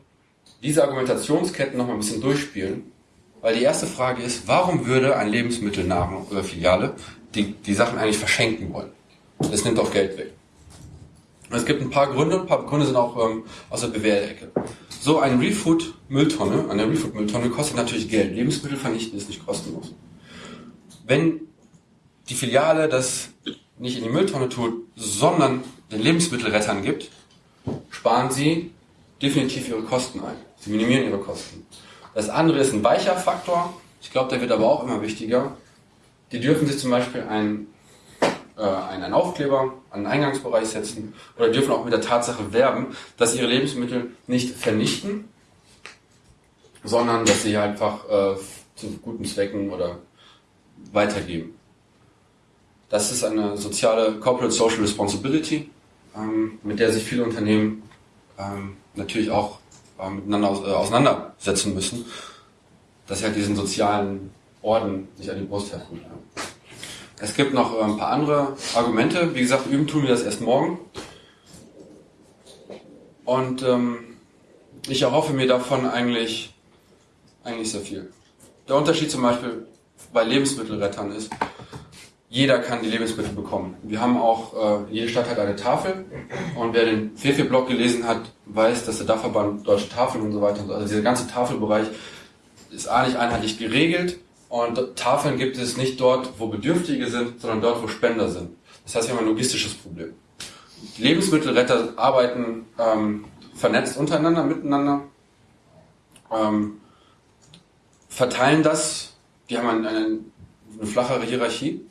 diese Argumentationsketten noch mal ein bisschen durchspielen, weil die erste Frage ist, warum würde ein Lebensmittelnahrung oder Filiale die, die Sachen eigentlich verschenken wollen. Das nimmt auch Geld weg. Es gibt ein paar Gründe, ein paar Gründe sind auch ähm, aus der BWL-Ecke. So ein Refood-Mülltonne, eine Refood-Mülltonne kostet natürlich Geld. Lebensmittel vernichten ist nicht kostenlos. Wenn die Filiale das nicht in die Mülltonne tut, sondern den Lebensmittelrettern gibt, sparen sie definitiv ihre Kosten ein. Sie minimieren ihre Kosten. Das andere ist ein weicher Faktor. Ich glaube, der wird aber auch immer wichtiger. Die dürfen sich zum Beispiel ein, äh, einen Aufkleber an den Eingangsbereich setzen oder dürfen auch mit der Tatsache werben, dass sie ihre Lebensmittel nicht vernichten, sondern dass sie einfach äh, zu guten Zwecken oder weitergeben. Das ist eine soziale Corporate Social Responsibility, ähm, mit der sich viele Unternehmen ähm, natürlich auch äh, miteinander aus, äh, auseinandersetzen müssen, dass sie halt diesen sozialen Orden sich an die Brust heften. Es gibt noch äh, ein paar andere Argumente. Wie gesagt, üben tun wir das erst morgen. Und ähm, ich erhoffe mir davon eigentlich, eigentlich sehr viel. Der Unterschied zum Beispiel bei Lebensmittelrettern ist, jeder kann die Lebensmittel bekommen. Wir haben auch, äh, jede Stadt hat eine Tafel und wer den Fefe-Blog gelesen hat, weiß, dass der Dachverband Deutsche Tafeln und so weiter, also dieser ganze Tafelbereich ist eigentlich einheitlich geregelt und Tafeln gibt es nicht dort, wo Bedürftige sind, sondern dort, wo Spender sind. Das heißt, wir haben ein logistisches Problem. Lebensmittelretter arbeiten ähm, vernetzt untereinander, miteinander, ähm, verteilen das. Die haben eine, eine, eine flachere Hierarchie.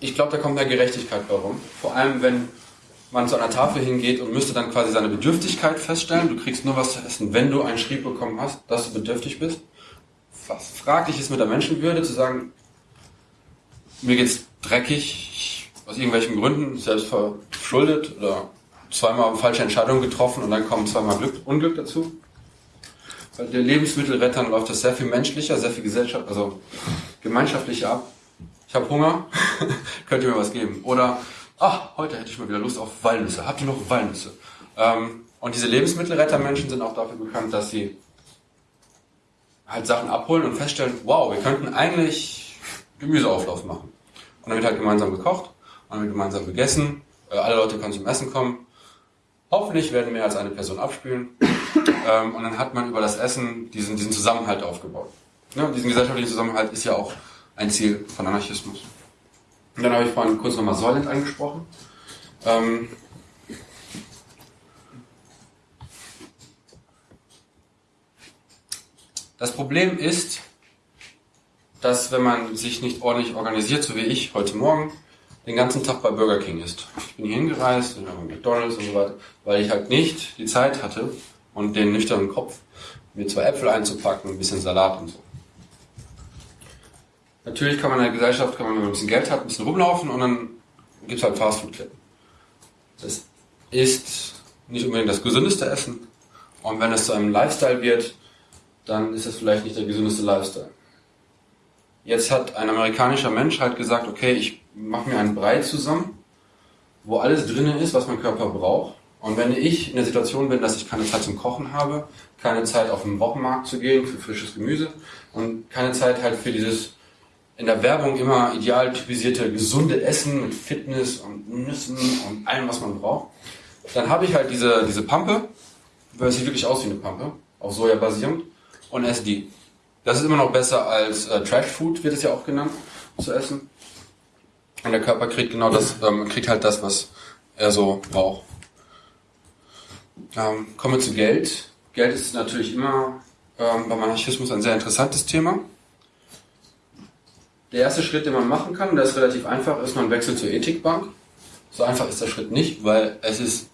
Ich glaube, da kommt mehr Gerechtigkeit bei rum. Vor allem, wenn man zu einer Tafel hingeht und müsste dann quasi seine Bedürftigkeit feststellen. Du kriegst nur was zu essen, wenn du einen Schrieb bekommen hast, dass du bedürftig bist. Was fraglich ist mit der Menschenwürde, zu sagen, mir geht's dreckig, aus irgendwelchen Gründen, selbst verschuldet oder zweimal falsche Entscheidungen getroffen und dann kommen zweimal Glück, Unglück dazu. Bei den Lebensmittelrettern läuft das sehr viel menschlicher, sehr viel Gesellschaft, also gemeinschaftlicher ab. Ich habe Hunger, (laughs) könnt ihr mir was geben? Oder, ach, heute hätte ich mal wieder Lust auf Walnüsse. Habt ihr noch Walnüsse? Ähm, und diese Lebensmittelrettermenschen sind auch dafür bekannt, dass sie halt Sachen abholen und feststellen, wow, wir könnten eigentlich Gemüseauflauf machen. Und dann wird halt gemeinsam gekocht, und dann wird gemeinsam gegessen, äh, alle Leute können zum Essen kommen. Hoffentlich werden mehr als eine Person abspülen. (coughs) Ähm, und dann hat man über das Essen diesen, diesen Zusammenhalt aufgebaut. Ja, diesen gesellschaftlichen Zusammenhalt ist ja auch ein Ziel von Anarchismus. Und dann habe ich vorhin kurz nochmal Soylent angesprochen. Ähm, das Problem ist, dass wenn man sich nicht ordentlich organisiert, so wie ich heute Morgen, den ganzen Tag bei Burger King ist. Ich bin hier hingereist, in McDonalds und so weiter, weil ich halt nicht die Zeit hatte und den nüchternen Kopf, mir zwei Äpfel einzupacken, ein bisschen Salat und so. Natürlich kann man in der Gesellschaft, kann man, wenn man ein bisschen Geld hat, ein bisschen rumlaufen und dann gibt es halt Fastfood-Ketten. Das ist nicht unbedingt das gesündeste Essen. Und wenn es zu einem Lifestyle wird, dann ist es vielleicht nicht der gesündeste Lifestyle. Jetzt hat ein amerikanischer Mensch halt gesagt, okay, ich mache mir einen Brei zusammen, wo alles drin ist, was mein Körper braucht. Und wenn ich in der Situation bin, dass ich keine Zeit zum Kochen habe, keine Zeit auf den Wochenmarkt zu gehen für frisches Gemüse und keine Zeit halt für dieses in der Werbung immer ideal typisierte gesunde Essen mit Fitness und Nüssen und allem, was man braucht, dann habe ich halt diese, diese Pampe, weil es sieht wirklich aus wie eine Pampe, auf Soja basierend, und esse die. Das ist immer noch besser als äh, Trash Food, wird es ja auch genannt, zu essen. Und der Körper kriegt genau das, ähm, kriegt halt das, was er so braucht. Ähm, kommen wir zu Geld. Geld ist natürlich immer ähm, beim Anarchismus ein sehr interessantes Thema. Der erste Schritt, den man machen kann, der ist relativ einfach, ist man wechselt zur Ethikbank. So einfach ist der Schritt nicht, weil es ist.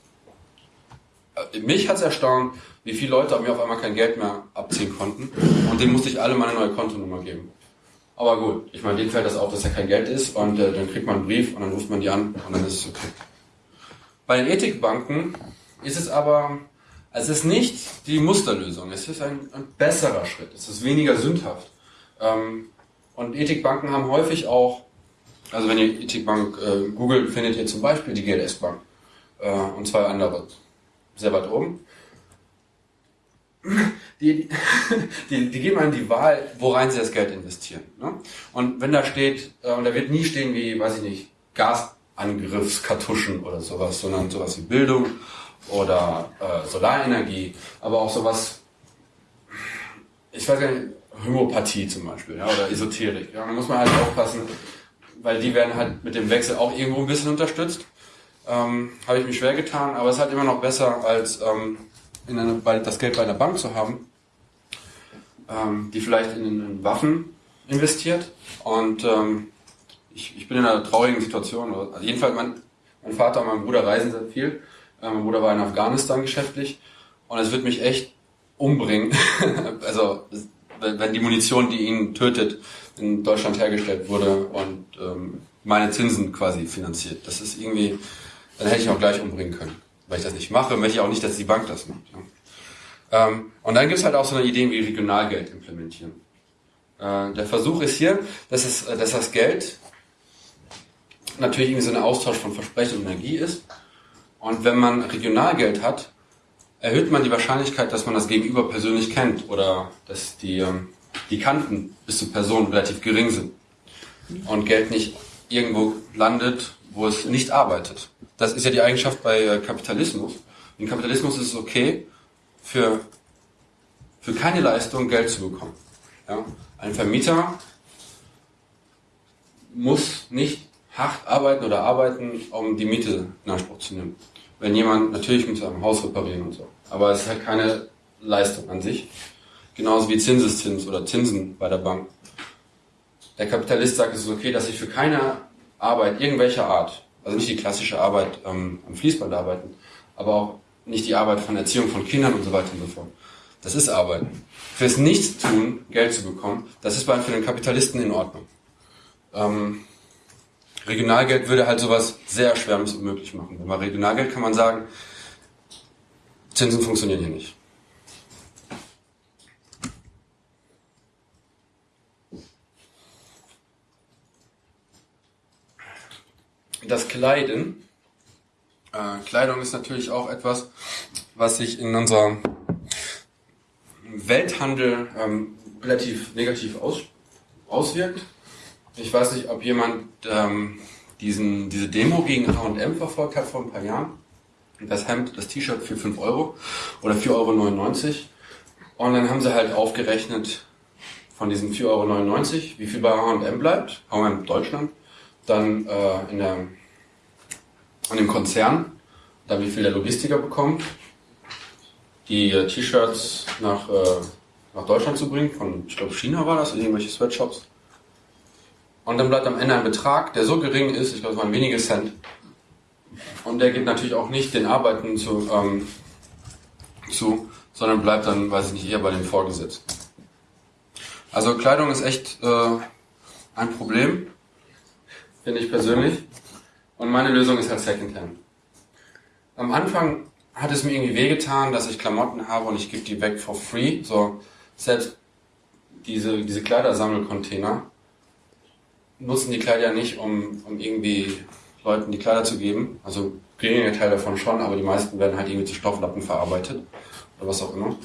Äh, mich hat es erstaunt, wie viele Leute mir auf einmal kein Geld mehr abziehen konnten. Und denen musste ich alle meine neue Kontonummer geben. Aber gut, ich meine, denen fällt das auf, dass ja kein Geld ist und äh, dann kriegt man einen Brief und dann ruft man die an und dann ist es okay. Bei den Ethikbanken ist es aber, es ist nicht die Musterlösung, es ist ein, ein besserer Schritt, es ist weniger sündhaft. Ähm, und Ethikbanken haben häufig auch, also wenn ihr Ethikbank äh, googelt, findet ihr zum Beispiel die GLS Bank äh, und zwei andere sehr weit oben. Die, (laughs) die, die geben einem die Wahl, worein sie das Geld investieren. Ne? Und wenn da steht, äh, und da wird nie stehen wie, weiß ich nicht, Gasangriffskartuschen oder sowas, sondern sowas wie Bildung oder äh, Solarenergie, aber auch sowas, ich weiß gar nicht, Homöopathie zum Beispiel, ja, oder Esoterik. Ja, da muss man halt aufpassen, weil die werden halt mit dem Wechsel auch irgendwo ein bisschen unterstützt. Ähm, Habe ich mich schwer getan, aber es ist halt immer noch besser, als ähm, in eine, bei, das Geld bei einer Bank zu haben, ähm, die vielleicht in, in, Waffen investiert. Und ähm, ich, ich bin in einer traurigen Situation. Also jedenfalls, mein, mein Vater und mein Bruder reisen sehr viel. Äh, mein Bruder war in Afghanistan geschäftlich. Und es wird mich echt umbringen. (laughs) also wenn die Munition, die ihn tötet, in Deutschland hergestellt wurde und ähm, meine Zinsen quasi finanziert. Das ist irgendwie, dann hätte ich auch gleich umbringen können. Weil ich das nicht mache, möchte ich auch nicht, dass die Bank das macht. Ja. Ähm, und dann gibt es halt auch so eine Idee wie Regionalgeld implementieren. Äh, der Versuch ist hier, dass, es, dass das Geld natürlich irgendwie so ein Austausch von Versprechen und Energie ist. Und wenn man Regionalgeld hat, erhöht man die Wahrscheinlichkeit, dass man das Gegenüber persönlich kennt oder dass die, ähm, die Kanten bis zur Person relativ gering sind und Geld nicht irgendwo landet, wo es nicht arbeitet. Das ist ja die Eigenschaft bei äh, Kapitalismus. In Kapitalismus ist es okay, für, für keine Leistung Geld zu bekommen. Ja? Ein Vermieter muss nicht hart arbeiten oder arbeiten, um die Miete in Anspruch zu nehmen. Wenn jemand, natürlich muss er ein Haus reparieren und so aber es ist halt keine Leistung an sich. Genauso wie Zinseszins oder Zinsen bei der Bank. Der Kapitalist sagt, es ist okay, dass ich für keine Arbeit irgendwelcher Art Also nicht die klassische Arbeit ähm, am Fließband arbeiten, aber auch nicht die Arbeit von Erziehung von Kindern und so weiter und so fort. Das ist Arbeiten. Fürs Nichtstun Geld zu bekommen, das ist für den Kapitalisten in Ordnung. Ähm, Regionalgeld würde halt sowas sehr erschwerlich und möglich machen. Bei Regionalgeld kann man sagen, Zinsen funktionieren hier nicht. Das Kleiden. Äh, Kleidung ist natürlich auch etwas, was sich in unserem Welthandel ähm, relativ negativ aus, auswirkt. Ich weiß nicht, ob jemand ähm, diesen, diese Demo gegen H&M verfolgt hat vor ein paar Jahren. Das Hemd, das T-Shirt für 5 Euro oder 4,99 Euro. Und dann haben sie halt aufgerechnet von diesen 4,99 Euro, wie viel bei H&M bleibt, H&M Deutschland, dann äh, in der, an dem Konzern, dann wie viel der Logistiker bekommt, die äh, T-Shirts nach, äh, nach Deutschland zu bringen, von, ich glaube China war das, irgendwelche Sweatshops. Und dann bleibt am Ende ein Betrag, der so gering ist, ich glaube es waren wenige Cent. Und der geht natürlich auch nicht den Arbeiten zu, ähm, zu sondern bleibt dann, weiß ich nicht, eher bei den Vorgesetzten. Also Kleidung ist echt äh, ein Problem, finde ich persönlich. Und meine Lösung ist halt Secondhand. Am Anfang hat es mir irgendwie wehgetan, dass ich Klamotten habe und ich gebe die weg for free. So, selbst diese, diese Kleidersammelcontainer nutzen die Kleider nicht, um, um irgendwie Leuten die Kleider zu geben. Also geringer Teil davon schon, aber die meisten werden halt irgendwie zu Stofflappen verarbeitet oder was auch immer. Und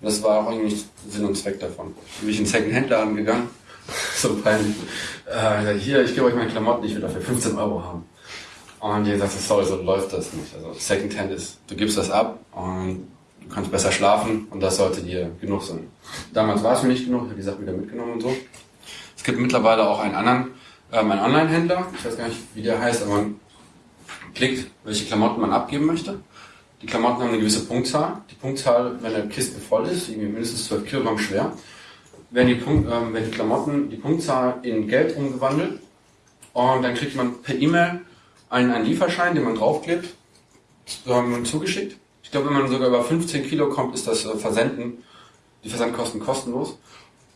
das war auch irgendwie Sinn und Zweck davon. Bin ich in den Second-Hand-Laden gegangen, (laughs) so peinlich. Äh, hier, ich gebe euch meine Klamotten, ich will dafür 15 Euro haben. Und die gesagt, sorry, so läuft das nicht. Also Secondhand ist, du gibst das ab und du kannst besser schlafen und das sollte dir genug sein. Damals war es mir nicht genug, ich habe die Sachen wieder mitgenommen und so. Es gibt mittlerweile auch einen anderen, ähm, einen Online-Händler, ich weiß gar nicht, wie der heißt, aber man klickt, welche Klamotten man abgeben möchte. Die Klamotten haben eine gewisse Punktzahl. Die Punktzahl, wenn eine Kiste voll ist, irgendwie mindestens 12 Kilogramm schwer, werden die, Punkt, ähm, werden die Klamotten, die Punktzahl in Geld umgewandelt und dann kriegt man per E-Mail einen, einen Lieferschein, den man draufklebt, ähm, zugeschickt. Ich glaube, wenn man sogar über 15 Kilo kommt, ist das äh, Versenden, die Versandkosten kostenlos.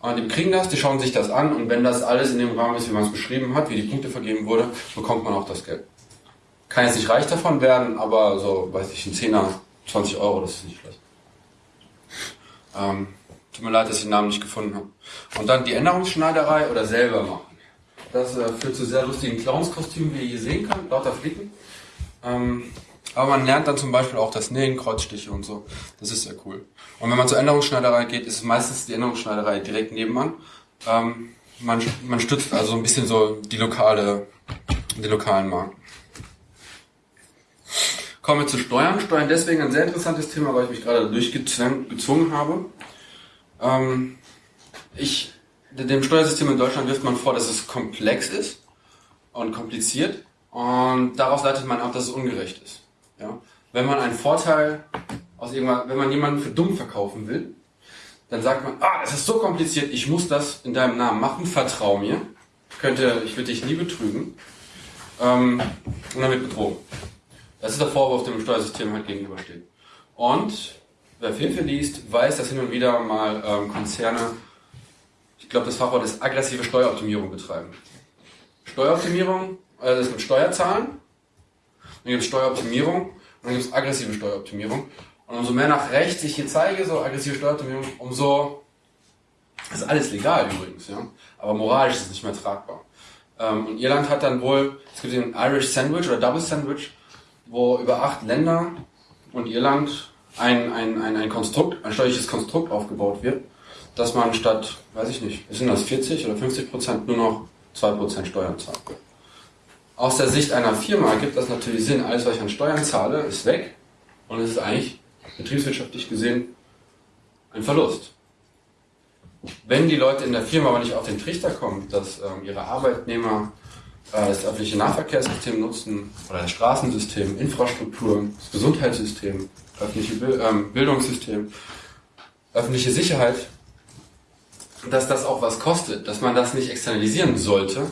Und die kriegen das, die schauen sich das an und wenn das alles in dem Rahmen ist, wie man es beschrieben hat, wie die Punkte vergeben wurde, bekommt man auch das Geld. Kann jetzt nicht reich davon werden, aber so, weiß ich, ein Zehner, 20 Euro, das ist nicht schlecht. Ähm, tut mir leid, dass ich den Namen nicht gefunden habe. Und dann die Änderungsschneiderei oder selber machen. Das äh, führt zu sehr lustigen Clownskostümen, wie ihr hier sehen könnt, lauter Flicken. Ähm, aber man lernt dann zum Beispiel auch das Nähen, Kreuzstiche und so. Das ist sehr cool. Und wenn man zur Änderungsschneiderei geht, ist meistens die Änderungsschneiderei direkt nebenan. Ähm, man, man stützt also ein bisschen so die lokale, den lokalen Markt. Kommen wir zu Steuern. Steuern deswegen ein sehr interessantes Thema, weil ich mich gerade durchgezwungen habe. Ähm, ich dem Steuersystem in Deutschland wirft man vor, dass es komplex ist und kompliziert und daraus leitet man ab, dass es ungerecht ist. Ja? Wenn man einen Vorteil aus irgendwann, wenn man jemanden für dumm verkaufen will, dann sagt man, ah, das ist so kompliziert, ich muss das in deinem Namen machen, vertrau mir, könnte, ich würde dich nie betrügen, ähm, und dann wird betrogen. Das ist der Vorwurf, dem Steuersystem halt gegenübersteht. Und wer Filfe liest, weiß, dass hin und wieder mal ähm, Konzerne ich glaube, das Fachwort ist aggressive Steueroptimierung betreiben. Steueroptimierung, also das mit Steuerzahlen, dann gibt es Steueroptimierung und dann gibt es aggressive Steueroptimierung. Und umso mehr nach rechts ich hier zeige, so aggressive Steueroptimierung, umso ist alles legal übrigens, ja. Aber moralisch ist es nicht mehr tragbar. Ähm, und Irland hat dann wohl, es gibt den Irish Sandwich oder Double Sandwich, wo über acht Länder und Irland ein, ein, ein, ein Konstrukt, ein steuerliches Konstrukt aufgebaut wird, dass man statt, weiß ich nicht, sind das 40 oder 50 Prozent nur noch 2 Prozent Steuern zahlt. Aus der Sicht einer Firma gibt das natürlich Sinn, alles was ich an Steuern zahle, ist weg und es ist eigentlich betriebswirtschaftlich gesehen ein Verlust. Wenn die Leute in der Firma aber nicht auf den Trichter kommen, dass ähm, ihre Arbeitnehmer das öffentliche Nahverkehrssystem nutzen oder das Straßensystem, Infrastruktur, das Gesundheitssystem, öffentliche ähm, Bildungssystem, öffentliche Sicherheit, dass das auch was kostet, dass man das nicht externalisieren sollte,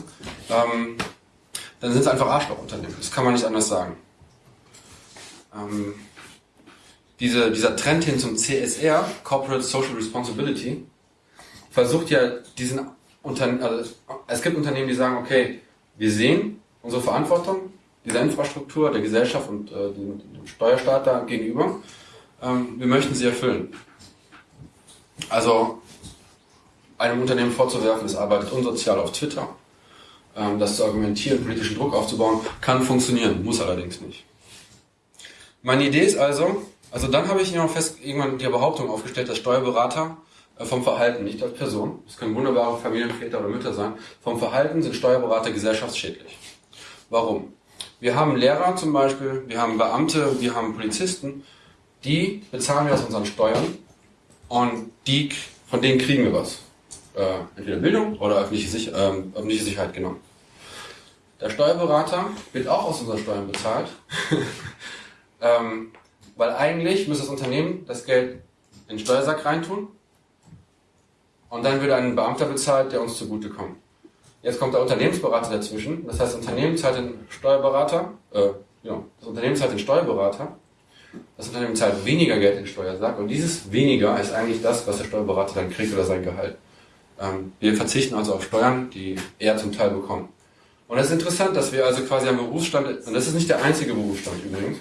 ähm, dann sind es einfach Arschlochunternehmen. Das kann man nicht anders sagen. Ähm, diese, dieser Trend hin zum CSR, Corporate Social Responsibility, versucht ja diesen Unternehmen, also es gibt Unternehmen, die sagen, okay, wir sehen unsere Verantwortung dieser Infrastruktur, der Gesellschaft und äh, dem, dem Steuerstaat da gegenüber. Ähm, wir möchten sie erfüllen. Also einem Unternehmen vorzuwerfen, es arbeitet unsozial auf Twitter, ähm, das zu argumentieren, politischen Druck aufzubauen, kann funktionieren, muss allerdings nicht. Meine Idee ist also, also dann habe ich noch fest irgendwann die Behauptung aufgestellt, dass Steuerberater vom Verhalten, nicht als Person, das können wunderbare Familienväter oder Mütter sein, vom Verhalten sind Steuerberater gesellschaftsschädlich. Warum? Wir haben Lehrer zum Beispiel, wir haben Beamte, wir haben Polizisten, die bezahlen wir aus unseren Steuern und die, von denen kriegen wir was. Äh, entweder Bildung oder öffentliche, Sich äh, öffentliche Sicherheit genommen. Der Steuerberater wird auch aus unseren Steuern bezahlt, (laughs) ähm, weil eigentlich müsste das Unternehmen das Geld in den Steuersack reintun und dann wird ein Beamter bezahlt, der uns zugutekommt. Jetzt kommt der Unternehmensberater dazwischen. Das heißt, das Unternehmen zahlt den Steuerberater, äh, ja, das Unternehmen zahlt den Steuerberater. Das Unternehmen zahlt weniger Geld in den Steuersack und dieses weniger ist eigentlich das, was der Steuerberater dann kriegt oder sein Gehalt. Ähm, wir verzichten also auf Steuern, die er zum Teil bekommt. Und es ist interessant, dass wir also quasi am Berufsstand, und das ist nicht der einzige Berufsstand übrigens,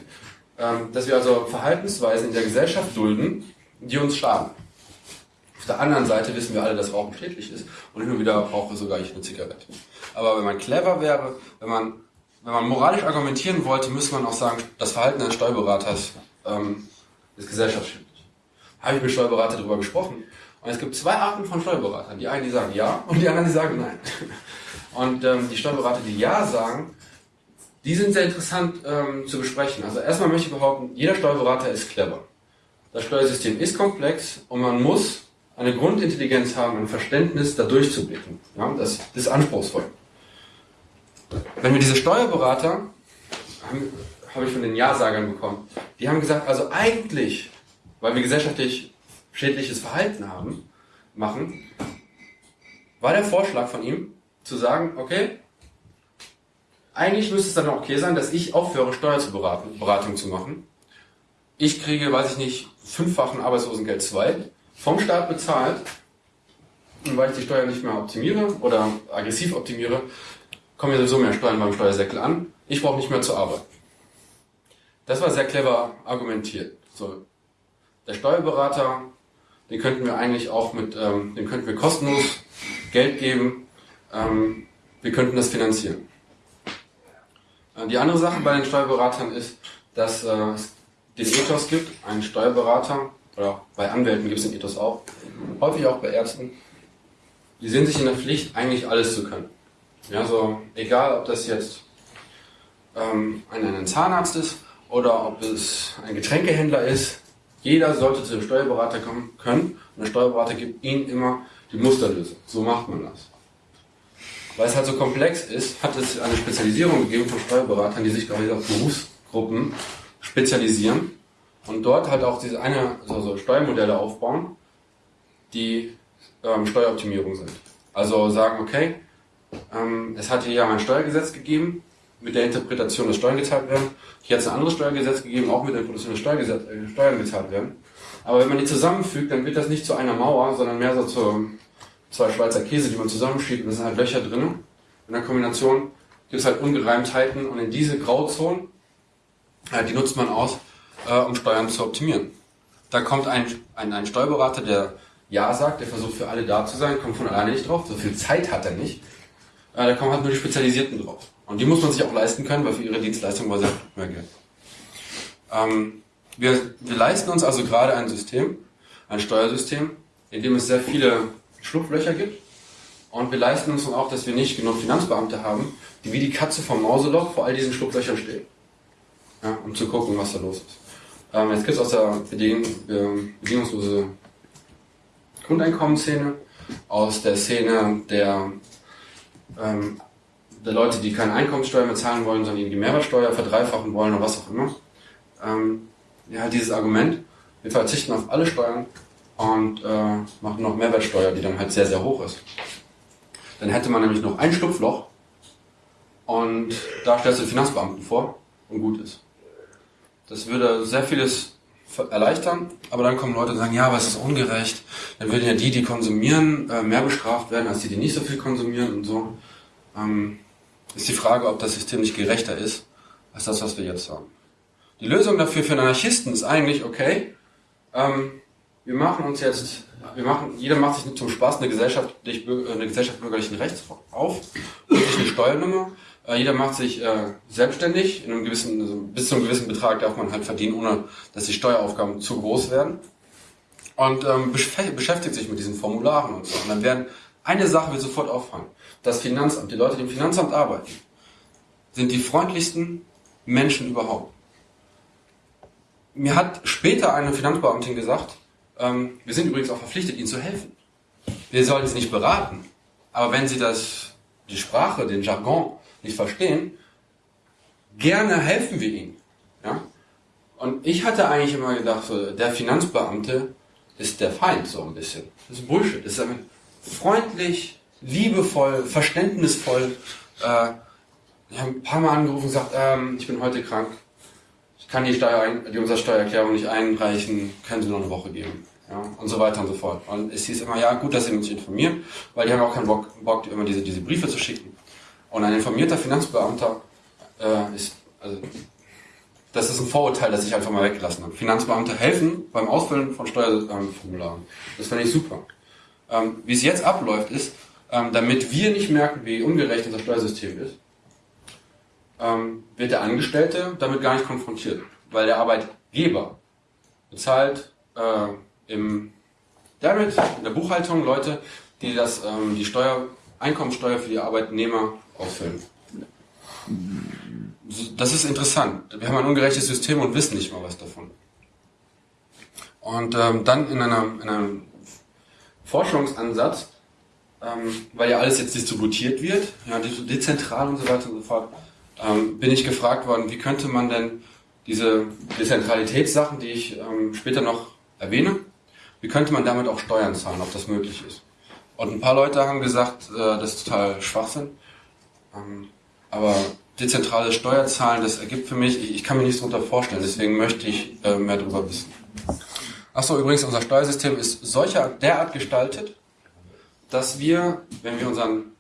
ähm, dass wir also Verhaltensweisen in der Gesellschaft dulden, die uns schaden. Auf der anderen Seite wissen wir alle, dass Rauchen schädlich ist und hin und wieder rauche sogar ich eine Zigarette. Aber wenn man clever wäre, wenn man, wenn man moralisch argumentieren wollte, müsste man auch sagen, das Verhalten eines Steuerberaters ähm, ist gesellschaftsschädlich. Habe ich mit Steuerberater darüber gesprochen. Und es gibt zwei Arten von Steuerberatern. Die einen, die sagen ja und die anderen, die sagen nein. Und ähm, die Steuerberater, die ja sagen, die sind sehr interessant ähm, zu besprechen. Also erstmal möchte ich behaupten, jeder Steuerberater ist clever. Das Steuersystem ist komplex und man muss eine Grundintelligenz haben, ein Verständnis, da durchzublicken. Ja, das, ist anspruchsvoll. Wenn wir diese Steuerberater, habe ich von den Ja-Sagern bekommen, die haben gesagt, also eigentlich, weil wir gesellschaftlich schädliches Verhalten haben, machen, war der Vorschlag von ihm, zu sagen, okay, eigentlich müsste es dann auch okay sein, dass ich aufhöre, Steuerberatung zu machen. Ich kriege, weiß ich nicht, fünffachen Arbeitslosengeld 2 vom Staat bezahlt, und weil ich die Steuer nicht mehr optimiere oder aggressiv optimiere, kommen ja sowieso mehr Steuern beim Steuersäckel an. Ich brauche nicht mehr zur Arbeit. Das war sehr clever argumentiert. So, der Steuerberater, den könnten wir eigentlich auch mit, ähm, den könnten wir kostenlos Geld geben. Ähm, wir könnten das finanzieren. Äh, die andere Sache bei den Steuerberatern ist, dass äh, es den Ethos gibt, einen Steuerberater oder bei Anwälten gibt es den Ethos auch, häufig auch bei Ärzten, die sehen sich in der Pflicht, eigentlich alles zu können. Ja, so, egal ob das jetzt ähm, ein, ein Zahnarzt ist oder ob es ein Getränkehändler ist, jeder sollte zu dem Steuerberater kommen können und der Steuerberater gibt ihnen immer die Musterlösung. So macht man das. Weil es halt so komplex ist, hat es eine Spezialisierung gegeben von Steuerberatern, die sich gerade auf Berufsgruppen spezialisieren und dort halt auch diese eine, also Steuermodelle aufbauen, die ähm, Steueroptimierung sind. Also sagen, okay, ähm, es hat hier ja ein Steuergesetz gegeben, mit der Interpretation, dass Steuern gezahlt werden. Hier hat es ein anderes Steuergesetz gegeben, auch mit der Interpretation, dass Steuergesetz, äh, Steuern gezahlt werden. Aber wenn man die zusammenfügt, dann wird das nicht zu einer Mauer, sondern mehr so zu zwei Schweizer Käse, die man zusammenschiebt und da sind halt Löcher drin. In der Kombination gibt es halt Ungereimtheiten und in diese Grauzonen, äh, die nutzt man aus, äh, um Steuern zu optimieren. Da kommt ein, ein, ein Steuerberater, der Ja sagt, der versucht für alle da zu sein, kommt von alleine nicht drauf, so viel Zeit hat er nicht. Äh, da kommen halt nur die Spezialisierten drauf. Und die muss man sich auch leisten können, weil für ihre Dienstleistung war sehr mehr Geld. Ähm, wir, wir leisten uns also gerade ein System, ein Steuersystem, in dem es sehr viele Schlupflöcher gibt. Und wir leisten uns auch, dass wir nicht genug Finanzbeamte haben, die wie die Katze vom Mauseloch vor all diesen Schlupflöchern stehen. Ja, um zu gucken, was da los ist. Ähm, jetzt gibt es aus der Beding äh, bedingungslose Grundeinkommensszene, aus der Szene der, ähm, der Leute, die keine Einkommenssteuer mehr zahlen wollen, sondern die Mehrwertsteuer verdreifachen wollen oder was auch immer. Ähm, ja, dieses Argument, wir verzichten auf alle Steuern und äh, machen noch Mehrwertsteuer, die dann halt sehr, sehr hoch ist. Dann hätte man nämlich noch ein Schlupfloch und da stellst du den Finanzbeamten vor und gut ist. Das würde sehr vieles erleichtern, aber dann kommen Leute und sagen, ja, aber es ist ungerecht. Dann würden ja die, die konsumieren, äh, mehr bestraft werden als die, die nicht so viel konsumieren und so. Ähm, ist die Frage, ob das System nicht gerechter ist als das, was wir jetzt haben. Die Lösung dafür für Anarchisten ist eigentlich, okay, ähm, wir machen uns jetzt, wir machen, jeder macht sich zum Spaß eine Gesellschaft, eine Gesellschaft bürgerlichen Rechts auf, und sich eine Steuernummer, jeder macht sich äh, selbstständig, in einem gewissen, also bis zu einem gewissen Betrag darf man halt verdienen, ohne dass die Steueraufgaben zu groß werden. Und ähm, beschäftigt sich mit diesen Formularen und so. Und dann werden eine Sache wird sofort auffallen. Das Finanzamt, die Leute, die im Finanzamt arbeiten, sind die freundlichsten Menschen überhaupt. Mir hat später eine Finanzbeamtin gesagt, ähm, wir sind übrigens auch verpflichtet, ihnen zu helfen. Wir sollen sie nicht beraten, aber wenn sie das, die Sprache, den Jargon nicht verstehen, gerne helfen wir ihnen. Ja? Und ich hatte eigentlich immer gedacht, so, der Finanzbeamte ist der Feind, so ein bisschen. Das ist Bullshit. Das ist freundlich, liebevoll, verständnisvoll. Äh, ich habe ein paar Mal angerufen und gesagt, ähm, ich bin heute krank. Ich kann die, Steuer, die Umsatzsteuererklärung nicht einreichen, können Sie noch eine Woche geben. Ja, und so weiter und so fort. Und es hieß immer, ja, gut, dass Sie mich informieren, weil die haben auch keinen Bock, Bock immer diese, diese Briefe zu schicken. Und ein informierter Finanzbeamter äh, ist, also, das ist ein Vorurteil, das ich einfach mal weggelassen habe. Finanzbeamte helfen beim Ausfüllen von Steuerformularen. Das finde ich super. Ähm, wie es jetzt abläuft, ist, ähm, damit wir nicht merken, wie ungerecht unser Steuersystem ist, ähm, wird der Angestellte damit gar nicht konfrontiert. Weil der Arbeitgeber bezahlt äh, im Debit, in der Buchhaltung Leute, die das, ähm, die Steuer, Einkommensteuer für die Arbeitnehmer ausfüllen. Das ist interessant. Wir haben ein ungerechtes System und wissen nicht mal was davon. Und ähm, dann in, einer, in einem Forschungsansatz, ähm, weil ja alles jetzt distributiert wird, ja, dezentral und so weiter und so fort, ähm, bin ich gefragt worden, wie könnte man denn diese Dezentralitätssachen, die ich ähm, später noch erwähne, wie könnte man damit auch Steuern zahlen, ob das möglich ist. Und ein paar Leute haben gesagt, äh, das ist total Schwachsinn. Ähm, aber dezentrale Steuerzahlen, das ergibt für mich, ich, ich kann mir nichts darunter vorstellen, deswegen möchte ich äh, mehr darüber wissen. Achso, übrigens, unser Steuersystem ist solcher derart gestaltet, dass wir, wenn wir unseren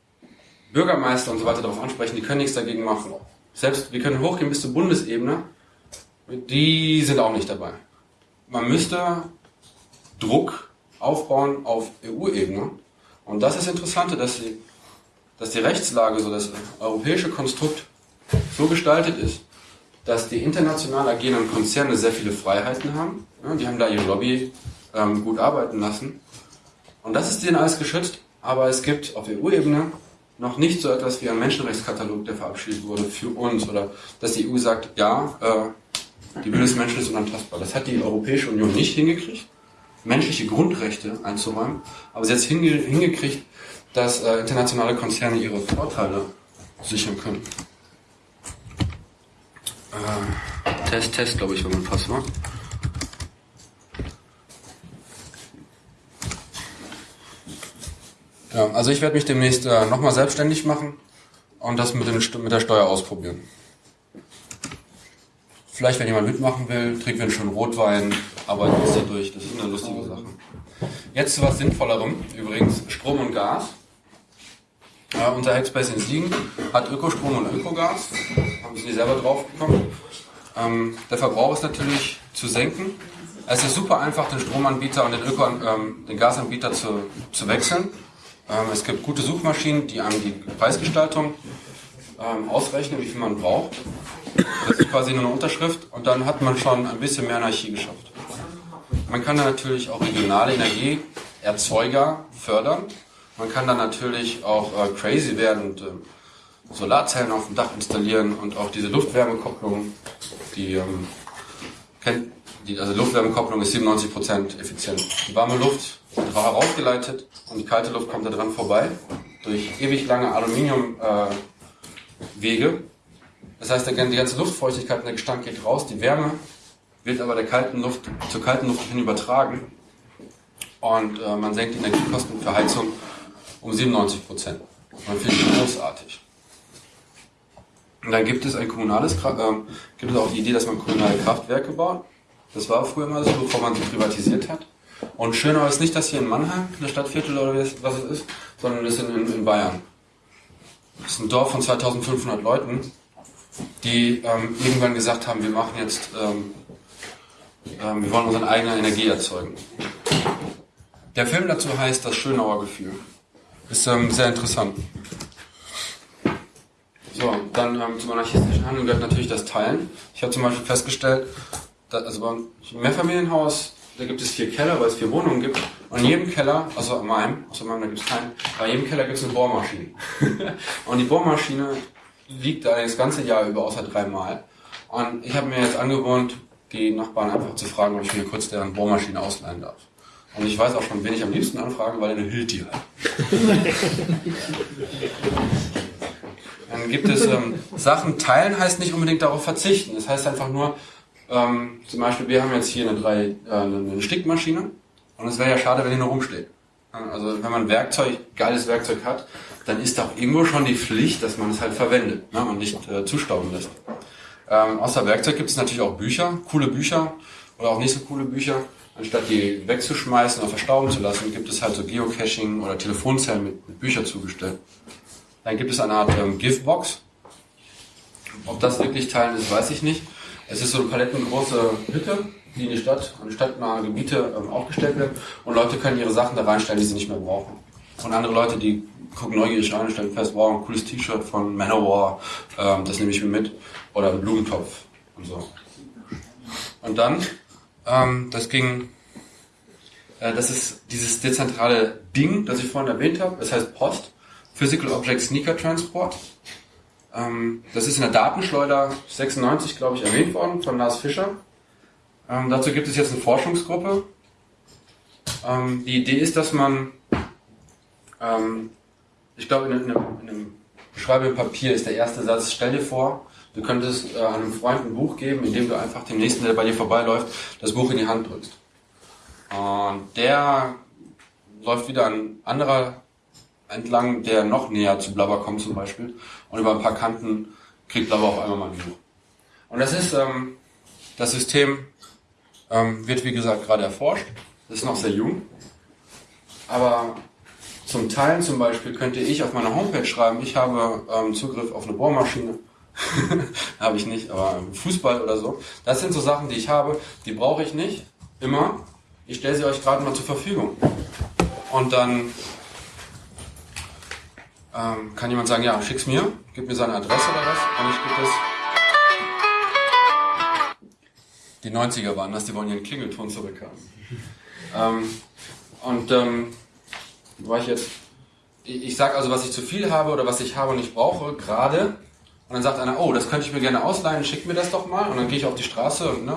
Bürgermeister und so weiter darauf ansprechen, die können nichts dagegen machen. Selbst, wir können hochgehen bis zur Bundesebene, die sind auch nicht dabei. Man müsste Druck aufbauen auf EU-Ebene. Und das ist Interessante, dass die, dass die Rechtslage, so das europäische Konstrukt so gestaltet ist, dass die international agierenden Konzerne sehr viele Freiheiten haben. Ja, die haben da ihre Lobby ähm, gut arbeiten lassen. Und das ist denen alles geschützt. Aber es gibt auf EU-Ebene noch nicht so etwas wie ein Menschenrechtskatalog, der verabschiedet wurde für uns. Oder dass die EU sagt, ja, äh, die Würde des Menschen ist unantastbar. Das hat die Europäische Union nicht hingekriegt, menschliche Grundrechte einzuräumen. Aber sie hat es hinge hingekriegt, dass äh, internationale Konzerne ihre Vorteile sichern können. Äh, Test, Test, glaube ich, wenn man passt, ne? Ja, also ich werde mich demnächst äh, nochmal selbstständig machen und das mit, dem, mit der Steuer ausprobieren. Vielleicht, wenn jemand mitmachen will, trinken wir schönen Rotwein, arbeiten uns da durch. Das ist eine lustige Sache. Jetzt zu was Sinnvollerem, übrigens, Strom und Gas. Ja, unser Hackspace in Siegen hat Ökostrom und Ökogas. Haben sie selber draufgekommen. Ähm, der Verbrauch ist natürlich zu senken. Es ist super einfach, den Stromanbieter und den, Öko, ähm, den Gasanbieter zu, zu wechseln. Ähm, es gibt gute Suchmaschinen, die einem die Preisgestaltung ähm, ausrechnen, wie viel man braucht. Das ist quasi nur eine Unterschrift und dann hat man schon ein bisschen mehr Anarchie geschafft. Man kann natürlich auch regionale Energieerzeuger fördern. Man kann dann natürlich auch äh, crazy werden und äh, Solarzellen auf dem Dach installieren und auch diese Luftwärmekopplung, die ähm, kennt, die, also Luftwärmekopplung ist 97% effizient. Die warme Luft wird herausgeleitet und die kalte Luft kommt da dran vorbei durch ewig lange Aluminiumwege. Äh, das heißt, die ganze Luftfeuchtigkeit und der Gestank geht raus, die Wärme wird aber der kalten Luft, zur kalten Luft hin übertragen und äh, man senkt die Energiekosten für Heizung um 97 Prozent. Man findet das großartig. Und dann gibt es ein kommunales, äh, gibt es auch die Idee, dass man kommunale Kraftwerke baut. Das war früher mal so, bevor man sie privatisiert hat. Und schöner ist nicht das hier in Mannheim, eine Stadtviertel oder was es ist, sondern das ist in, in Bayern. Das ist ein Dorf von 2500 Leuten, die ähm, irgendwann gesagt haben, wir machen jetzt, ähm, ähm, wir wollen unsere eigene Energie erzeugen. Der Film dazu heißt Das Schönauer Gefühl. Ist ähm, sehr interessant. So, dann ähm, zum anarchistischen Handeln gehört natürlich das Teilen. Ich habe zum Beispiel festgestellt, dass, also beim Mehrfamilienhaus, da gibt es vier Keller, weil es vier Wohnungen gibt. Und in jedem Keller, also in meinem, außer meinem, da gibt es keinen, bei jedem Keller gibt es eine Bohrmaschine. (laughs) und die Bohrmaschine liegt da das ganze Jahr über, außer dreimal. Und ich habe mir jetzt angewohnt, die Nachbarn einfach zu fragen, ob ich mir kurz deren Bohrmaschine ausleihen darf. Und ich weiß auch schon, wen ich am liebsten anfrage, weil er eine Hilti hat. (laughs) Dann gibt es ähm, Sachen teilen, heißt nicht unbedingt darauf verzichten. Das heißt einfach nur, ähm, zum Beispiel, wir haben jetzt hier eine, drei, äh, eine Stickmaschine und es wäre ja schade, wenn die nur rumsteht. Also wenn man Werkzeug, geiles Werkzeug hat, dann ist auch irgendwo schon die Pflicht, dass man es halt verwendet ne, und nicht äh, zustauben lässt. Ähm, außer Werkzeug gibt es natürlich auch Bücher, coole Bücher oder auch nicht so coole Bücher. Anstatt die wegzuschmeißen oder verstauben zu lassen, gibt es halt so Geocaching oder Telefonzellen mit, mit Büchern zugestellt. Dann gibt es eine Art ähm, Giftbox. Ob das wirklich Teilen ist, weiß ich nicht. Es ist so eine palettengroße Hütte, die in die Stadt, an stadtnahe Gebiete ähm, aufgestellt wird. Und Leute können ihre Sachen da reinstellen, die sie nicht mehr brauchen. Und andere Leute, die gucken neugierig rein und stellen fest, wow, ein cooles T-Shirt von Manowar, ähm, das nehme ich mir mit. Oder ein Blumentopf und so. Und dann, ähm, das ging, äh, das ist dieses dezentrale Ding, das ich vorhin erwähnt habe. Das heißt Post. Physical Object Sneaker Transport. Ähm, das ist in der Datenschleuder 96, glaube ich, erwähnt worden von Lars Fischer. Ähm, dazu gibt es jetzt eine Forschungsgruppe. Ähm, die Idee ist, dass man, ähm, ich glaube, in, in, einem, in einem Schreibe Papier ist der erste Satz, stell dir vor, du könntest äh, einem Freund ein Buch geben, indem du einfach dem nächsten, der bei dir vorbeiläuft, das Buch in die Hand drückst. Und der läuft wieder an anderer entlang, der noch näher zu Blabber kommt zum Beispiel. Und über ein paar Kanten kriegt Blabber auf einmal mal ein Buch. Und das ist, ähm, das System ähm, wird wie gesagt gerade erforscht. Das ist noch sehr jung. Aber zum Teilen zum Beispiel könnte ich auf meiner Homepage schreiben, ich habe ähm, Zugriff auf eine Bohrmaschine. (laughs) habe ich nicht, aber Fußball oder so. Das sind so Sachen, die ich habe, die brauche ich nicht immer. Ich stelle sie euch gerade mal zur Verfügung. Und dann ähm, kann jemand sagen, ja, schick's mir, gib mir seine Adresse oder was, und ich gebe das. Die 90er waren das, die wollen ihren Klingelton zurückhaben. ähm, und ähm, wo war ich jetzt? Ich, ich sage also, was ich zu viel habe oder was ich habe und nicht brauche, gerade. Und dann sagt einer, oh, das könnte ich mir gerne ausleihen, schick mir das doch mal. Und dann gehe ich auf die Straße und ne,